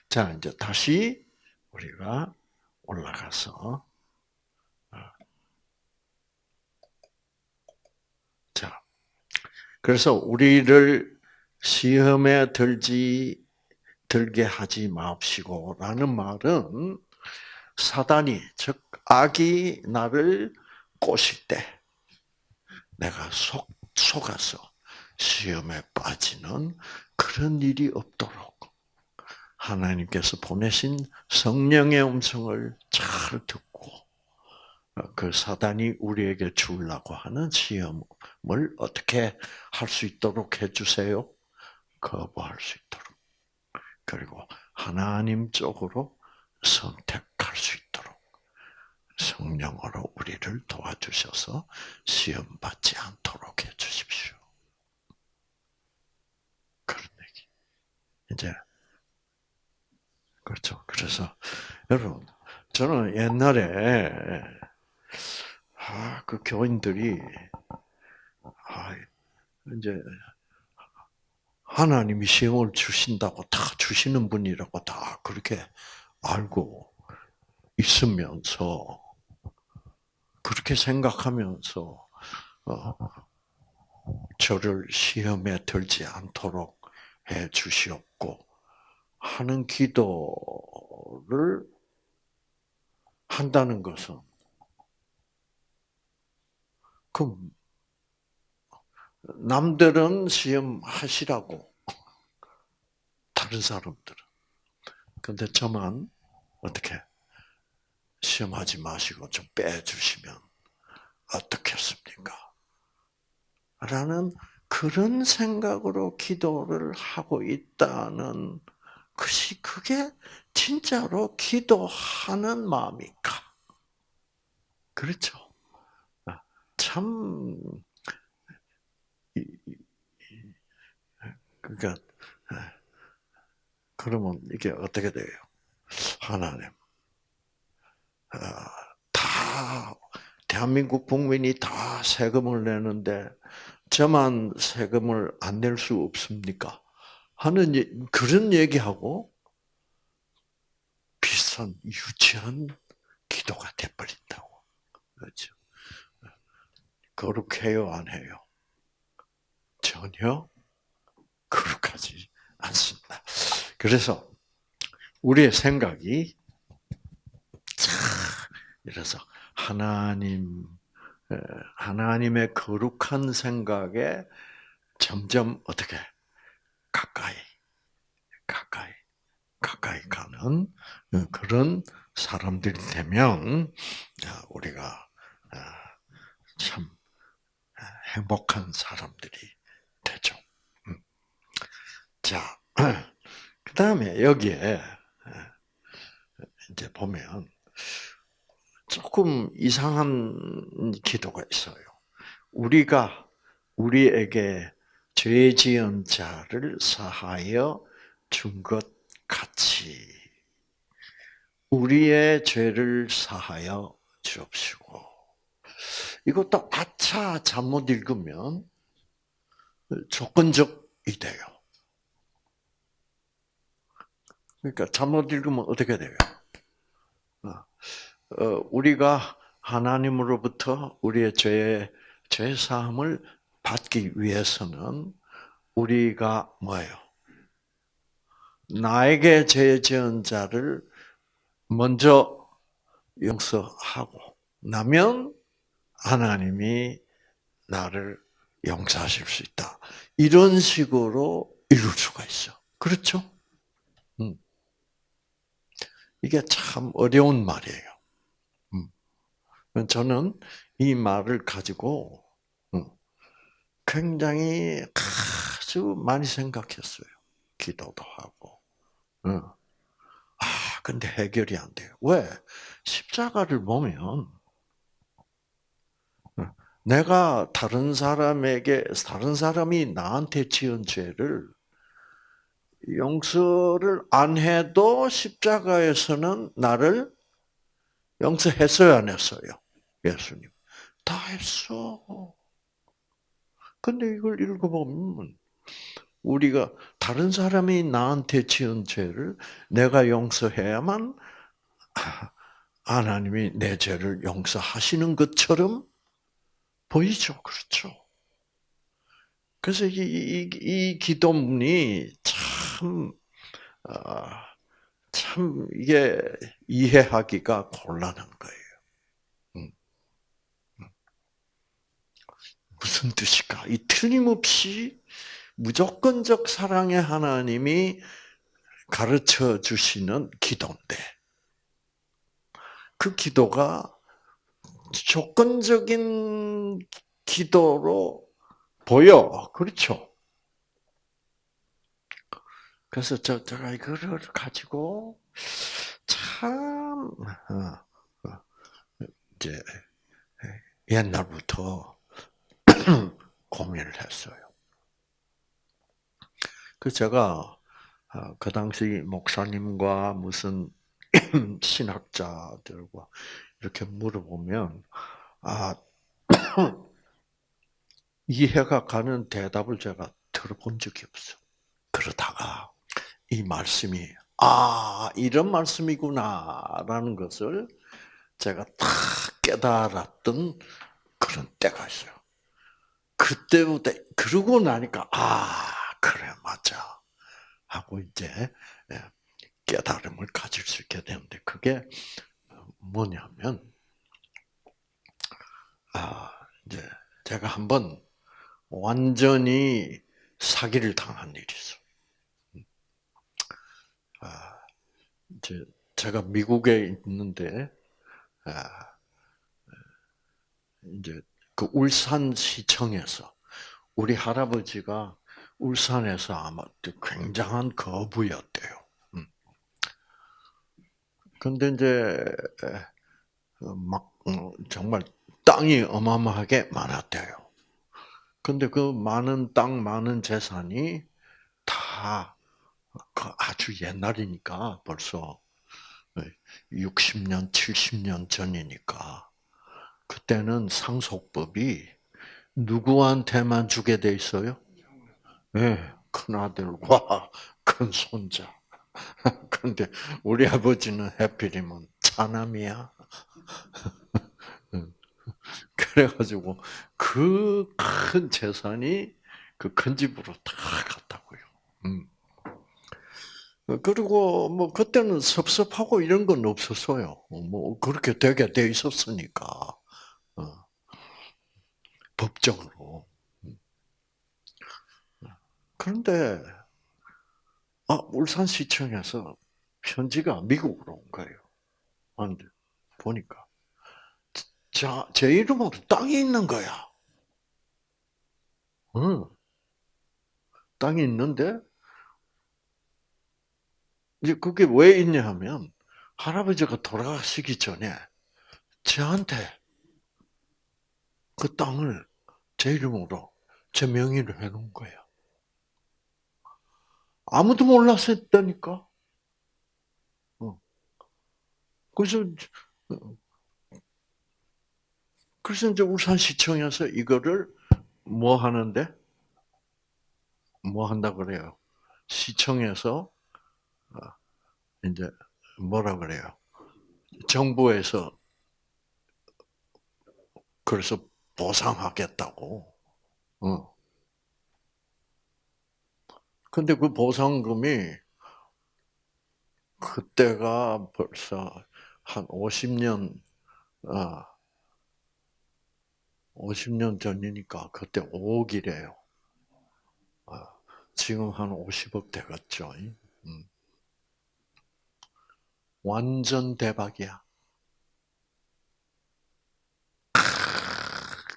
자 이제 다시 우리가 올라가서 자, 그래서 우리를 시험에 들지 들게 하지 마옵시고라는 말은 사단이 즉 악이 나를 꼬실 때 내가 속 속아서 시험에 빠지는 그런 일이 없도록 하나님께서 보내신 성령의 음성을 잘 듣고 그 사단이 우리에게 주려고 하는 시험 을 어떻게 할 수 있도록 해주세요? 거부할 수 있도록. 그리고 하나님 쪽으로 선택할 수 있도록 성령으로 우리를 도와주셔서 시험 받지 않도록 해 주십시오. 그런 얘기. 이제 그렇죠. 그래서 여러분 저는 옛날에 아, 그 교인들이 아, 이제 하나님이 시험을 주신다고 다 주시는 분이라고 다 그렇게 알고 있으면서 그렇게 생각하면서 어, 저를 시험에 들지 않도록 주시옵고 하는 기도를 한다는 것은 그 남들은 시험 하시라고 다른 사람들은 근데 저만 어떻게 시험하지 마시고 좀 빼주시면 어떻겠습니까? 라는 그런 생각으로 기도를 하고 있다는 것이 그게 진짜로 기도하는 마음일까? 그렇죠. 아, 참 그러니까 그러면 이게 어떻게 돼요? 하나님 아, 다 대한민국 국민이 다 세금을 내는데 저만 세금을 안 낼 수 없습니까? 하는 그런 얘기하고 비슷한 유치한 기도가 돼버린다고. 그렇죠. 거룩해요, 안 해요? 전혀 거룩하지 않습니다. 그래서 우리의 생각이 이래서 하나님 하나님의 거룩한 생각에 점점 어떻게 가까이 가까이 가까이 가는 그런 사람들이 되면 우리가 참 행복한 사람들이 되죠. 음. 자, 그 다음에 여기에 이제 보면 조금 이상한 기도가 있어요. 우리가 우리에게 죄 지은 자를 사하여 준 것 같이 우리의 죄를 사하여 주옵시고 이것도 아차 잘못 읽으면 조건적이 돼요. 그러니까 잘못 읽으면 어떻게 돼요? 어, 우리가 하나님으로부터 우리의 죄, 죄 사함을 받기 위해서는 우리가 뭐예요? 나에게 죄 지은 자를 먼저 용서하고 나면 하나님이 나를 용서하실 수 있다. 이런 식으로 읽을 수가 있어. 그렇죠? 음. 이게 참 어려운 말이에요. 저는 이 말을 가지고 굉장히 아주 많이 생각했어요. 기도도 하고. 아, 근데 해결이 안 돼요. 왜? 십자가를 보면 내가 다른 사람에게 다른 사람이 나한테 지은 죄를 용서를 안 해도 십자가에서는 나를 용서했어요, 안 했어요? 예수님. 다 했어. 근데 이걸 읽어보면, 우리가 다른 사람이 나한테 지은 죄를 내가 용서해야만 하나님이 내 죄를 용서하시는 것처럼 보이죠. 그렇죠. 그래서 이, 이, 이 기도문이 참, 아, 참 이게 이해하기가 곤란한 거예요. 음. 음. 무슨 뜻일까? 이 틀림없이 무조건적 사랑의 하나님이 가르쳐 주시는 기도인데, 그 기도가 조건적인 기도로 보여. 그렇죠? 그래서 저, 제가 이거를 가지고 참, 어, 어, 이제, 옛날부터 고민을 했어요. 그 제가, 어, 그 당시 목사님과 무슨 신학자들과 이렇게 물어보면, 아, 이해가 가는 대답을 제가 들어본 적이 없어. 그러다가 이 말씀이 아 이런 말씀이구나라는 것을 제가 딱 깨달았던 그런 때가 있어요. 그때부터 그러고 나니까 아 그래 맞아 하고 이제 예, 깨달음을 가질 수 있게 되는데 그게 뭐냐면 아 이제 제가 한번 완전히 사기를 당한 일이 있어. 아 이제 제가 미국에 있는데 아 이제 그 울산 시청에서 우리 할아버지가 울산에서 아마 굉장한 거부였대요. 근데 이제 막 어, 정말 땅이 어마어마하게 많았대요. 근데 그 많은 땅, 많은 재산이 다그 아주 옛날이니까 벌써 60년, 70년 전이니까 그때는 상속법이 누구한테만 주게 돼 있어요? 네, 큰 아들과 큰 손자. 근데 우리 아버지는 해필이면 차남이야. 그래가지고 그 큰 재산이 그 큰 집으로 다 갔다고요. 음. 그리고 뭐 그때는 섭섭하고 이런 건 없었어요. 뭐 그렇게 되게 돼 있었으니까 어. 법적으로. 음. 그런데 아 울산시청에서 편지가 미국으로 온 거예요. 근데 보니까 자, 제 이름으로 땅이 있는 거야. 응. 땅이 있는데, 이제 그게 왜 있냐 하면, 할아버지가 돌아가시기 전에, 저한테 그 땅을 제 이름으로, 제 명의로 해놓은 거야. 아무도 몰랐었다니까. 그래서 그래서 이제 울산시청에서 이거를 뭐 하는데? 뭐 한다 그래요? 시청에서 어, 이제 뭐라 그래요? 정부에서 그래서 보상하겠다고. 어. 근데 그 보상금이 그때가 벌써 한 50년, 아, 50년 전이니까 그때 5억이래요. 아, 지금 한 50억 되겠죠. 음. 완전 대박이야.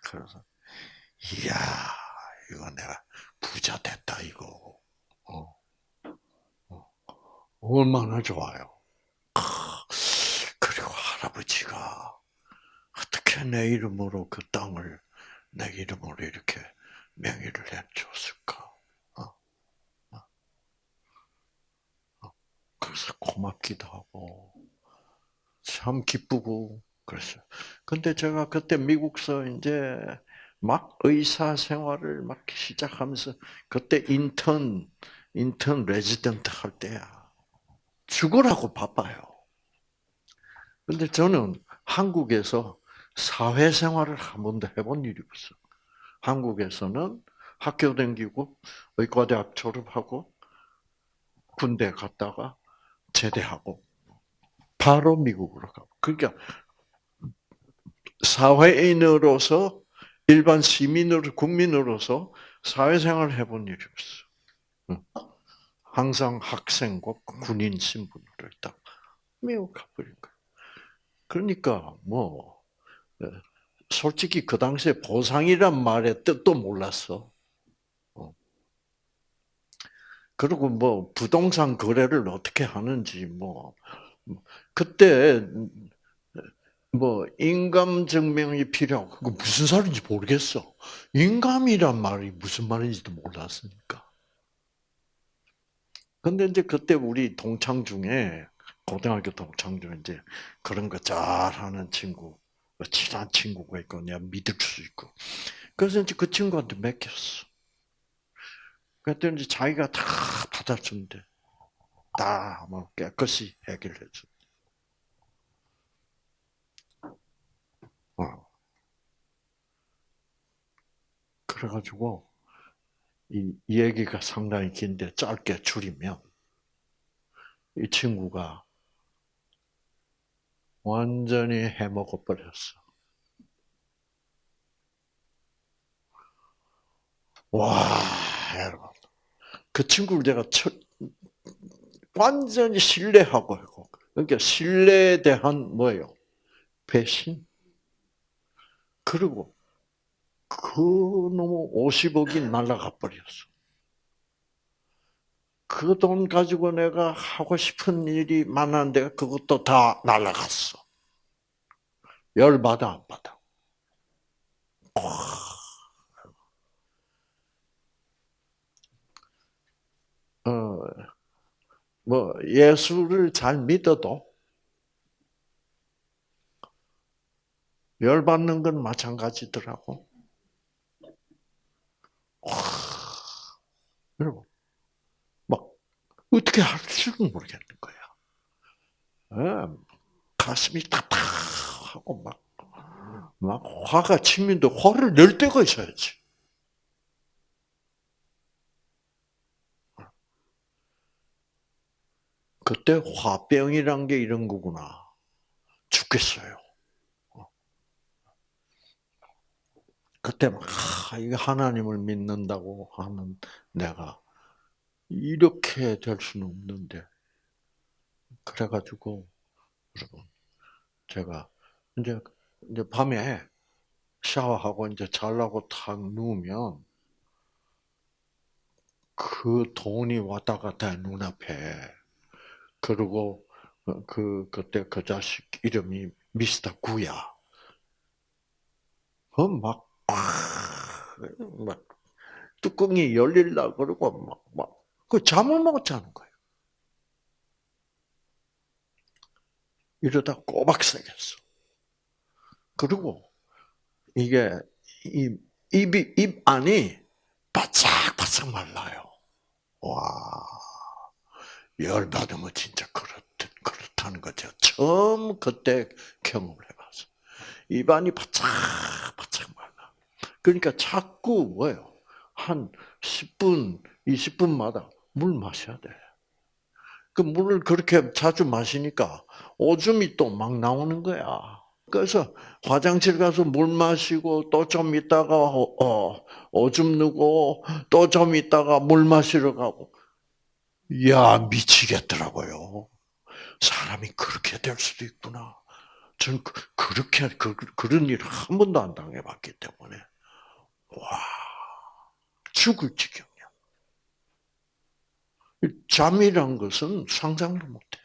그래서 이야 이거 내가 부자 됐다 이거. 얼마나 좋아요. 그리고 할아버지가 어떻게 내 이름으로 그 땅을 내 이름으로 이렇게 명의를 해줬을까? 어? 어? 어? 그래서 고맙기도 하고 참 기쁘고 그랬어요. 근데 제가 그때 미국서 이제 막 의사 생활을 막 시작하면서 그때 인턴 인턴 레지던트 할 때야 죽으라고 바빠요. 근데 저는 한국에서 사회생활을 한 번도 해본 일이 없어. 한국에서는 학교 다니고 의과대학 졸업하고 군대 갔다가 제대하고 바로 미국으로 가고. 그러니까 사회인으로서 일반 시민으로 국민으로서 사회생활을 해본 일이 없어. 항상 학생과 군인 신분으로 딱 미국 가버린 거야. 그러니까 뭐 예. 솔직히 그 당시에 보상이란 말의 뜻도 몰랐어. 어. 그리고 뭐 부동산 거래를 어떻게 하는지 뭐 그때 뭐 인감 증명이 필요하고 그 무슨 소리인지 모르겠어. 인감이란 말이 무슨 말인지도 몰랐으니까. 근데 이제 그때 우리 동창 중에 고등학교 동창 중에 이제 그런 거 잘하는 친구 뭐 친한 친구가 있고 내가 믿을 수 있고 그래서 이제 그 친구한테 맡겼어. 그랬더니 이제 자기가 다 받아준대. 다 뭐 깨끗이 해결해 준. 어. 그래가지고 이, 이 얘기가 상당히 긴데 짧게 줄이면 이 친구가 완전히 해먹어 버렸어. 와, 여러분. 그 친구를 제가 첫, 완전히 신뢰하고 있고, 그러니까 신뢰에 대한 뭐예요? 배신. 그리고 그 놈의 50억이 날아가 버렸어. 그 돈 가지고 내가 하고 싶은 일이 많았는데 그것도 다 날아갔어. 열받아 안 받아? 어, 뭐 예수를 잘 믿어도 열받는 건 마찬가지더라고. 와, 여러분, 막 어떻게 할 줄은 모르겠는 거야. 어, 가슴이 답답하고 막, 막 화가 치민데 화를 낼 때가 있어야지. 그때 화병이란 게 이런 거구나. 죽겠어요. 그때 막 이거 하나님을 믿는다고 하는 내가 이렇게 될 수는 없는데 그래가지고 여러분 제가 이제 이제 밤에 샤워하고 이제 잘라고 탁 누우면 그 돈이 왔다 갔다 해, 눈앞에. 그리고 그 그때 그 자식 이름이 미스터 구야. 그막 막 뚜껑이 열릴라 그러고 막 막 그 잠을 못 자는 거예요. 이러다 꼬박 새겠어. 그리고 이게 이 입이 입 안이 바짝바짝 말라요. 와 열받으면 진짜 그렇 그렇다는 거죠. 처음 그때 경험을 해봤어. 입안이 바짝바짝. 그러니까 자꾸 뭐예요? 한 10분, 20분마다 물 마셔야 돼. 그 물을 그렇게 자주 마시니까 오줌이 또 막 나오는 거야. 그래서 화장실 가서 물 마시고 또 좀 있다가 어, 오줌 누고 또 좀 있다가 물 마시러 가고 야 미치겠더라고요. 사람이 그렇게 될 수도 있구나. 저는 그, 그렇게 그, 그런 일을 한 번도 안 당해봤기 때문에 와 죽을 지경이야. 잠이란 것은 상상도 못해.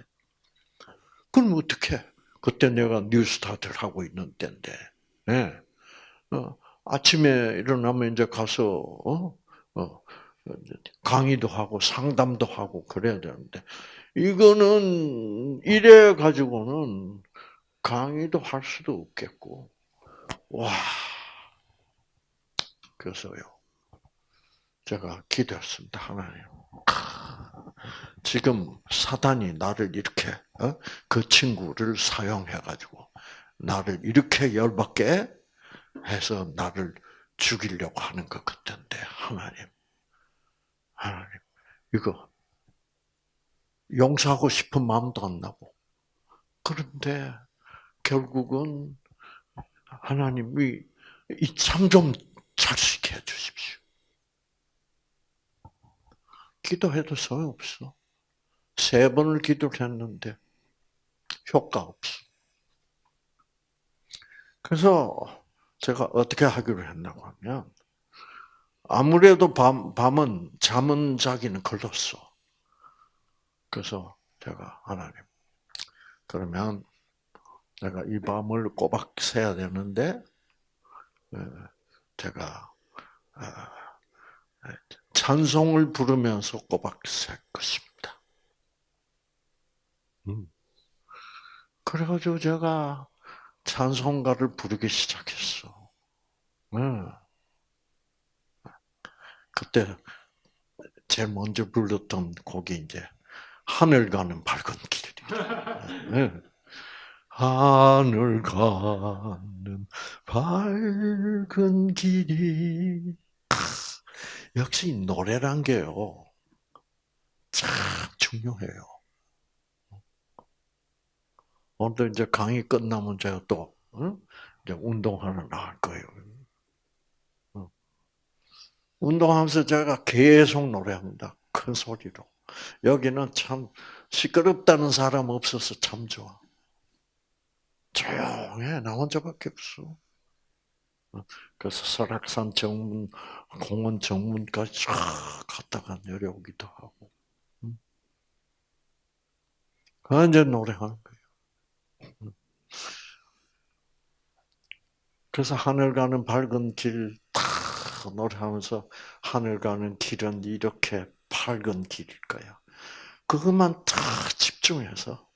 그럼 어떻게? 그때 내가 뉴스타트를 하고 있는 때인데, 네. 어, 아침에 일어나면 이제 가서 어? 어, 강의도 하고 상담도 하고 그래야 되는데 이거는 이래 가지고는 강의도 할 수도 없겠고 와 그래서요 제가 기도했습니다 하나님 지금 사단이 나를 이렇게 어? 그 친구를 사용해 가지고 나를 이렇게 열받게 해서 나를 죽이려고 하는 것 같은데 하나님 하나님, 이거 용서하고 싶은 마음도 안 나고. 그런데 결국은 하나님이 이참좀 잘수 있게 해 주십시오. 기도해도 소용없어. 세 번을 기도를 했는데 효과 없어. 그래서 제가 어떻게 하기로 했냐고 하면 아무래도 밤, 밤은 잠은 자기는 걸렸어. 그래서 제가 하나님, 그러면 내가 이 밤을 꼬박 새야 되는데, 예, 제가 아, 예, 찬송을 부르면서 꼬박 셀 것입니다. 음. 그래가지고 제가 찬송가를 부르기 시작했어. 음. 그때 제일 먼저 불렀던 곡이 이제 하늘 가는 밝은 길이. 네. 하늘 가는 밝은 길이 역시 노래란 게요. 참 중요해요. 오늘 이제 강의 끝나면 제가 또 응? 이제 운동하러 나갈 거예요. 응. 운동하면서 제가 계속 노래합니다. 큰 소리로. 여기는 참 시끄럽다는 사람 없어서 참 좋아. 조용해. 나 혼자밖에 없어. 그래서 설악산 정문, 공원 정문까지 쫙 갔다가 내려오기도 하고. 완전 노래하는 거예요. 그래서 하늘 가는 밝은 길, 탁 노래하면서 하늘 가는 길은 이렇게 밝은 길일 거야. 그것만 탁 집중해서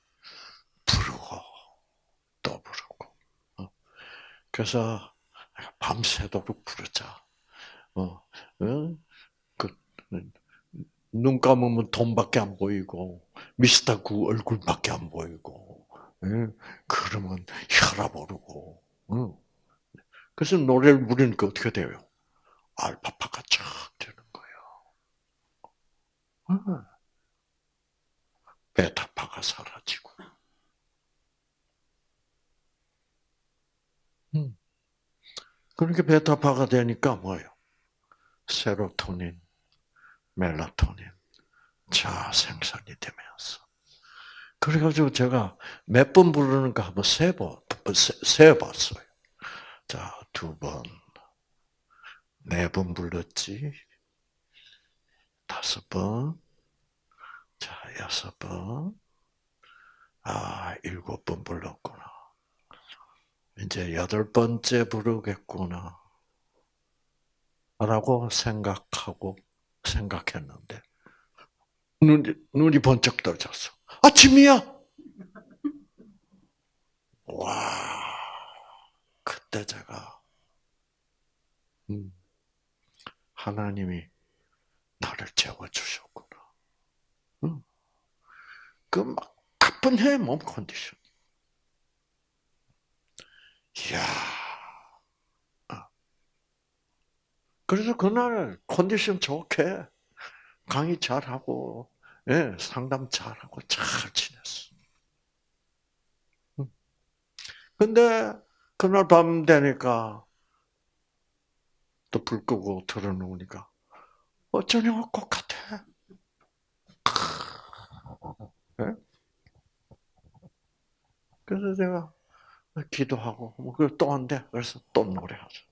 또 부르고. 어. 그래서 밤새도록 부르자. 어, 그눈 감으면 돈밖에 안 보이고 미스터 구 얼굴밖에 안 보이고. 그러면 혈압 오르고. 그래서 노래를 부르니까 어떻게 돼요? 알파파가 쫙 되는 거예요. 베타파가 사라지고. 그렇게 베타파가 되니까 뭐예요? 세로토닌, 멜라토닌, 자 생산이 되면서. 그래가지고 제가 몇 번 부르는가 한번 세번 세봤어요. 자, 두 번, 네 번 불렀지. 다섯 번, 자, 여섯 번, 아, 일곱 번 불렀구나. 이제 여덟 번째 부르겠구나. 라고 생각하고, 생각했는데, 눈이, 눈이 번쩍 떠졌어. 아침이야! 와, 그때 제가, 음, 하나님이 나를 재워주셨구나. 음. 그막 가뿐해, 몸 컨디션. 이야. 아. 그래서 그날 컨디션 좋게 강의 잘하고, 예, 상담 잘하고 잘 지냈어. 음. 근데 그날 밤 되니까 또 불 끄고 들어놓으니까 어쩌냐고 것 같아. 네? 그래서 제가 기도하고 뭐 그걸 또 한대. 그래서 또 노래하죠.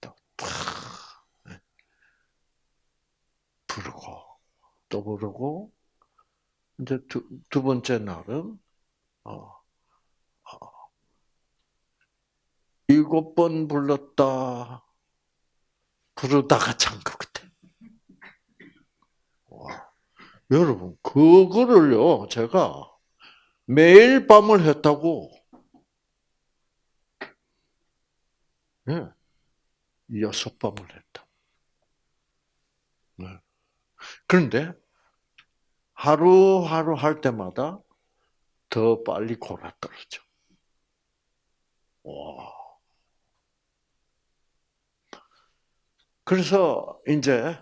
또 네. 부르고 또 부르고 이제 두, 두 번째 날은 어, 어, 일곱 번 불렀다 부르다가 잔 것 같아. 와. 여러분 그거를요 제가 매일 밤을 했다고. 네. 여섯 밤을 했다. 네. 그런데 하루하루 할 때마다 더 빨리 골아 떨어져. 와. 그래서 이제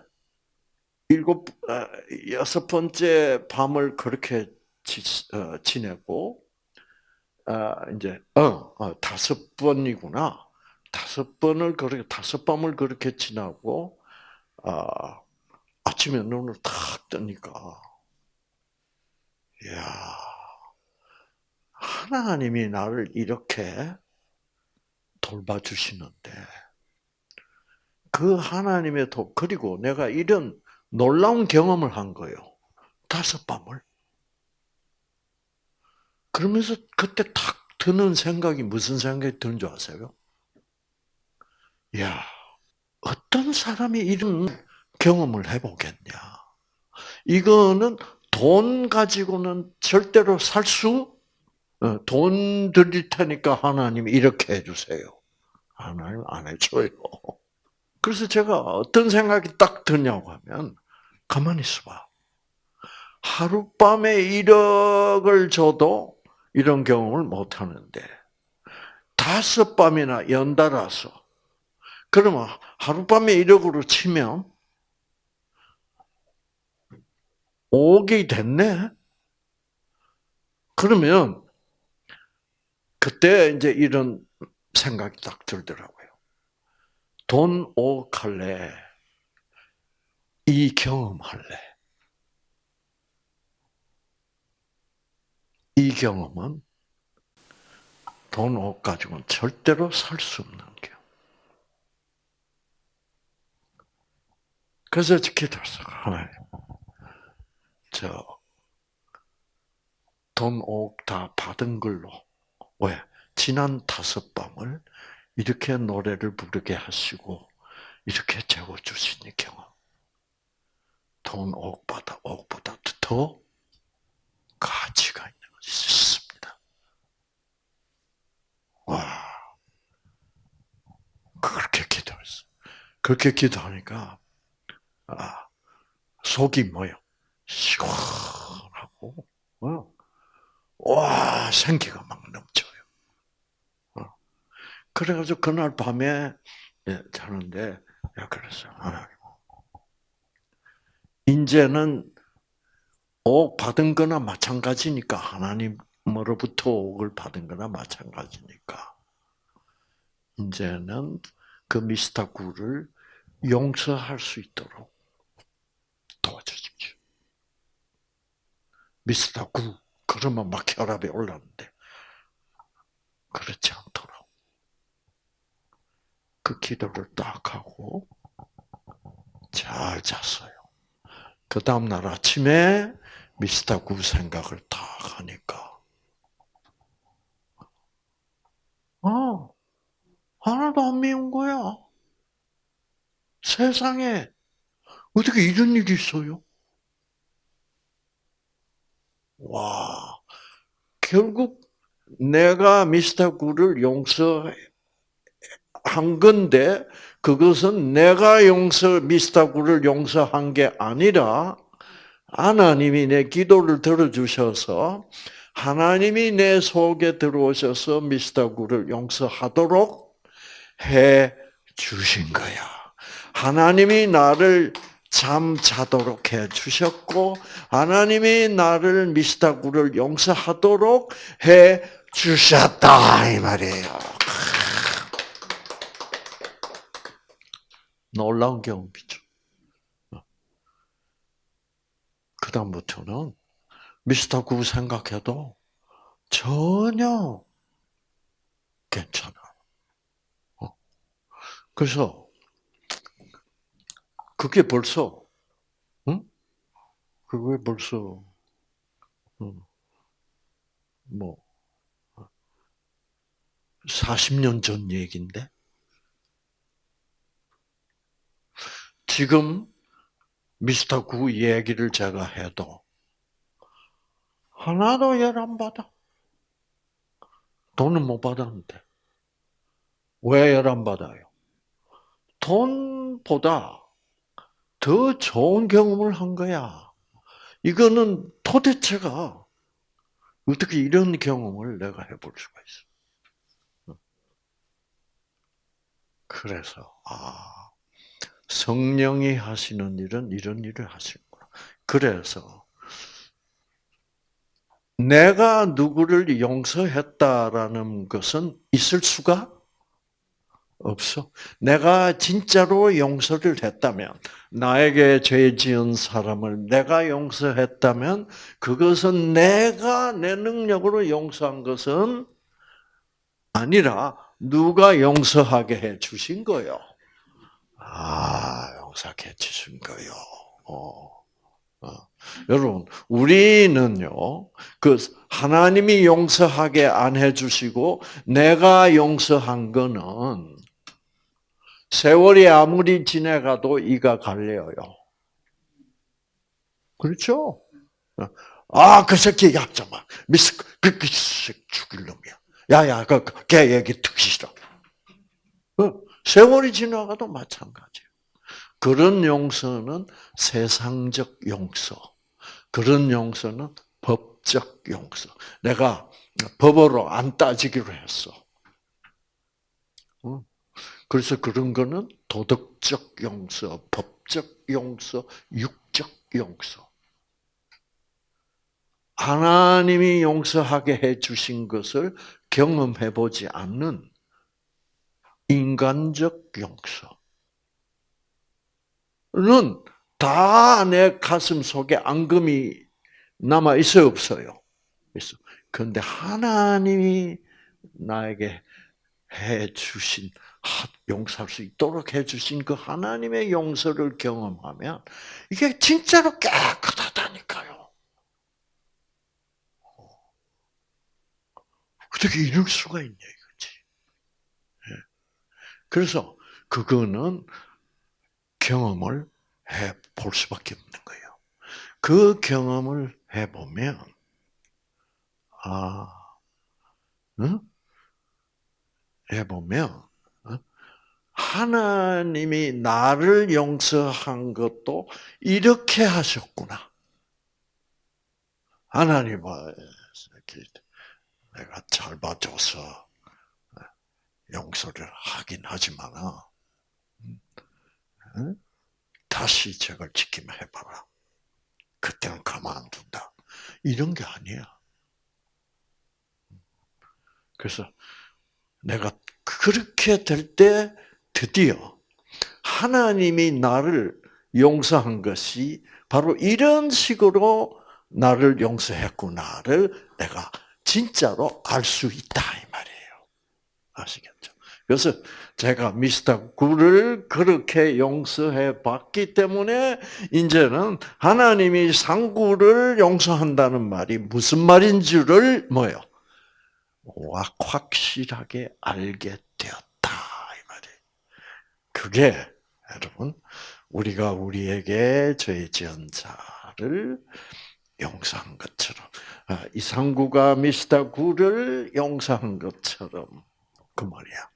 일곱 아, 여섯 번째 밤을 그렇게 어, 지 내고 아, 이제 어, 어, 다섯 번이구나. 다섯 번을 그렇게 다섯 밤을 그렇게 지나고 아, 아침에 눈을 탁 뜨니까 야 하나님이 나를 이렇게 돌봐주시는데 그 하나님의 도 그리고 내가 이런 놀라운 경험을 한 거예요. 다섯 밤을. 그러면서 그때 탁 드는 생각이 무슨 생각이 드는 줄 아세요? 야, 어떤 사람이 이런 경험을 해보겠냐. 이거는 돈 가지고는 절대로 살 수, 어, 돈 드릴 테니까 하나님 이렇게 해주세요. 하나님 안 해줘요. 그래서 제가 어떤 생각이 딱 드냐고 하면, 가만히 있어봐. 하룻밤에 1억을 줘도 이런 경험을 못 하는데, 다섯 밤이나 연달아서 그러면 하룻밤에 1억으로 치면 5억이 됐네? 그러면 그때 이제 이런 생각이 딱 들더라고요. 돈 5억 할래? 이 경험 할래? 이 경험은 돈 5억 가지고는 절대로 살 수 없는 경험. 그래서 기도했어. 하나님, 저, 돈 5억 다 받은 걸로, 왜? 지난 다섯 밤을 이렇게 노래를 부르게 하시고, 이렇게 재워주시니 경험. 돈 5억 받아, 5억보다 더 가치가 있는 있습니다. 와. 그렇게 기도했어. 그렇게 기도하니까, 아, 속이 뭐요? 시원하고, 어, 와, 생기가 막 넘쳐요. 어. 그래가지고 그날 밤에 예, 자는데, 야, 그랬어요. 하나님. 이제는 옥 받은 거나 마찬가지니까, 하나님으로부터 옥을 받은 거나 마찬가지니까, 이제는 그 미스터구를 용서할 수 있도록 도와주십시오. 미스터구, 그러면 막 혈압이 올랐는데, 그렇지 않도록. 그 기도를 딱 하고, 잘 잤어요. 그 다음날 아침에 미스터 구 생각을 딱 하니까, 어, 하나도 안 미운 거야. 세상에 어떻게 이런 일이 있어요? 와, 결국 내가 미스터 구를 용서한 건데 그것은 내가 용서 미스터 구를 용서한 게 아니라 하나님이 내 기도를 들어주셔서 하나님이 내 속에 들어오셔서 미스터 구를 용서하도록 해 주신 거야. 하나님이 나를 잠 자도록 해 주셨고 하나님이 나를 미스터 구를 용서하도록 해 주셨다 이 말이에요. 놀라운 경험이죠. 그 다음부터는 미스터 구 생각해도 전혀 괜찮아. 어. 그래서 그게 벌써, 응? 그게 벌써, 응. 뭐, 40년 전 얘기인데, 지금 미스터 구 얘기를 제가 해도 하나도 열 안 받아. 돈은 못 받았는데. 왜 열 안 받아요? 돈보다 더 좋은 경험을 한 거야. 이거는 도대체가 어떻게 이런 경험을 내가 해볼 수가 있어. 그래서, 아, 성령이 하시는 일은 이런 일을 하시는구나. 그래서, 내가 누구를 용서했다라는 것은 있을 수가 없어. 내가 진짜로 용서를 했다면, 나에게 죄 지은 사람을 내가 용서했다면, 그것은 내가 내 능력으로 용서한 것은 아니라, 누가 용서하게 해 주신 거요. 아, 용서해 주신 거요. 어. 어. 여러분, 우리는요, 그, 하나님이 용서하게 안 해주시고, 내가 용서한 거는, 세월이 아무리 지나가도 이가 갈려요. 그렇죠? 아, 그 새끼, 야, 잠깐, 미스, 그, 그 죽일 놈이야. 야, 야, 그, 걔 얘기 듣기 싫어. 어, 세월이 지나가도 마찬가지예요. 그런 용서는 세상적 용서. 그런 용서는 법적 용서. 내가 법으로 안 따지기로 했어. 그래서 그런 거는 도덕적 용서, 법적 용서, 육적 용서. 하나님이 용서하게 해 주신 것을 경험해 보지 않는 인간적 용서는 다 내 가슴 속에 앙금이 남아 있어요, 없어요? 있어. 그런데 하나님이 나에게 해 주신 용서할 수 있도록 해 주신 그 하나님의 용서를 경험하면 이게 진짜로 깨끗하다니까요. 어떻게 이럴 수가 있냐. 그래서 그거는 경험을 해 볼 수밖에 없는 거예요. 그 경험을 해 보면 아, 응? 해 보면 하나님이 나를 용서한 것도 이렇게 하셨구나. 하나님은 내가 잘 봐줘서 용서를 하긴 하지만 다시 저걸 지키면 해봐라. 그때는 가만 안 둔다. 이런 게 아니야. 그래서 내가 그렇게 될 때 드디어 하나님이 나를 용서한 것이 바로 이런 식으로 나를 용서했구나를 내가 진짜로 알 수 있다 이 말이에요. 아시겠죠? 그래서 제가 미스터 굴을 그렇게 용서해 봤기 때문에 이제는 하나님이 상구를 용서한다는 말이 무슨 말인 줄을 뭐요? 확실하게 알게 되었다 이 말이에요. 그게 여러분 우리가 우리에게 죄 지은 자를 용서한 것처럼 아, 이상구가 미스터 구를 용서한 것처럼 그 말이야.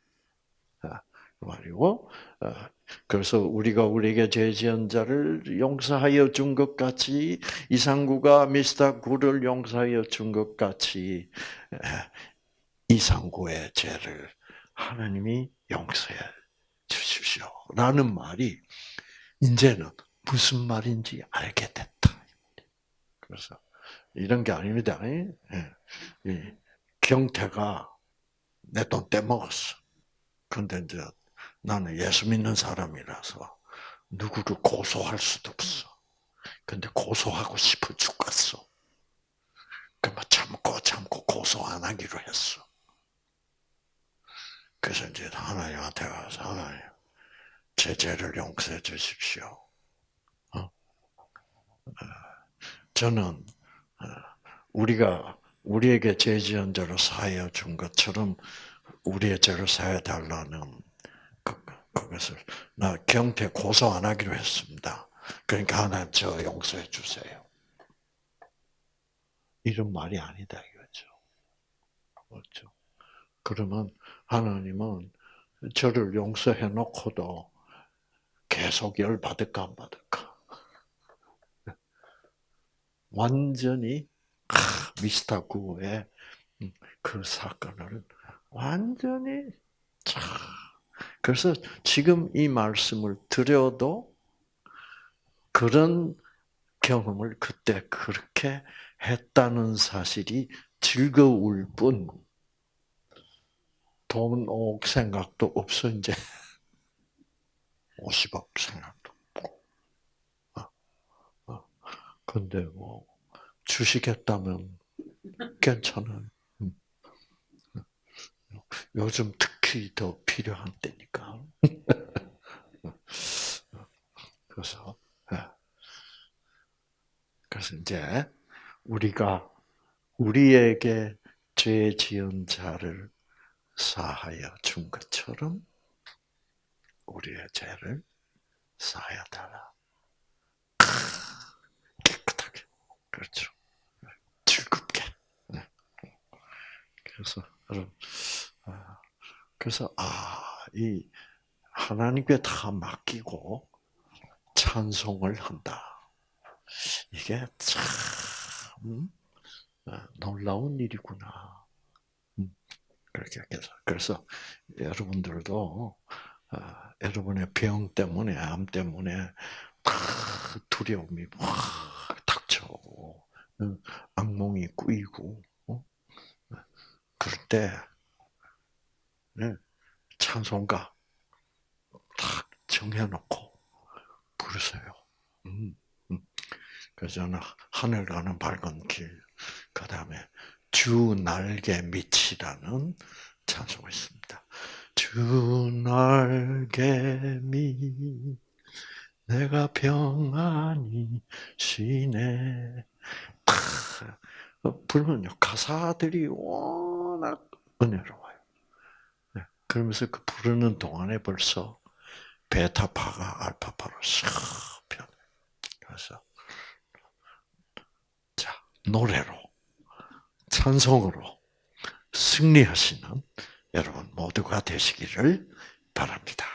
아, 그 말이고 아, 그래서 우리가 우리에게 죄 지은 자를 용서하여 준 것 같이 이상구가 미스터 구를 용서하여 준 것 같이 이상구의 죄를 하나님이 용서해 주십시오라는 말이 이제는 무슨 말인지 알게 됐다. 그래서 이런 게 아닙니다. 예. 경태가 내 돈 떼먹었어. 근데 이제 나는 예수 믿는 사람이라서 누구를 고소할 수도 없어. 근데 고소하고 싶어 죽겠어. 그만 참고 참고 고소 안 하기로 했어. 그래서 이제 하나님한테 가서 하나님 제 죄를 용서해 주십시오. 어? 어 저는 어, 우리가 우리에게 죄 지은 죄를 사하여 준 것처럼 우리의 죄를 사해 달라는 그, 그것을 나 경태 고소 안 하기로 했습니다. 그러니까 하나님 저 용서해 주세요. 이런 말이 아니다 이거죠. 그렇죠. 그러면 하나님은 저를 용서해 놓고도 계속 열 받을까 안 받을까? 완전히 미스터 구의 음, 그 사건을 완전히 그래서 지금 이 말씀을 드려도 그런 경험을 그때 그렇게 했다는 사실이 즐거울 뿐, 돈, 옥 생각도 없어, 이제. 50억 생각도 없고. 어, 어. 근데 뭐, 주시겠다면 괜찮아요. 음. 요즘 특히 더 필요한 때니까. 그래서, 예. 그래서 이제, 우리가 우리에게 죄 지은 자를 사하여 준 것처럼 우리의 죄를 사하여 달라. 깨끗하게. 그렇죠. 즐겁게. 네. 그래서, 아, 그래서, 아, 이, 하나님께 다 맡기고 찬송을 한다. 이게 참, 음? 아, 놀라운 일이구나. 음, 그렇게 해서 그래서 여러분들도 아, 여러분의 병 때문에, 암 때문에 다 두려움이 확 닥쳐오고, 어, 악몽이 꾸이고, 어? 그럴 때, 네, 찬송가 딱 정해놓고 부르세요. 음, 음. 그래서 저는 하늘 가는 밝은 길, 그 다음에 주 날개 밑이라는 찬송이 있습니다. 주 날개 밑 내가 평안히 쉬네. 부르면요 가사들이 워낙 은혜로워요. 네, 그러면서 그 부르는 동안에 벌써 베타파가 알파파로 싹 변해. 그래서 자 노래로 찬송으로 승리하시는 여러분 모두가 되시기를 바랍니다.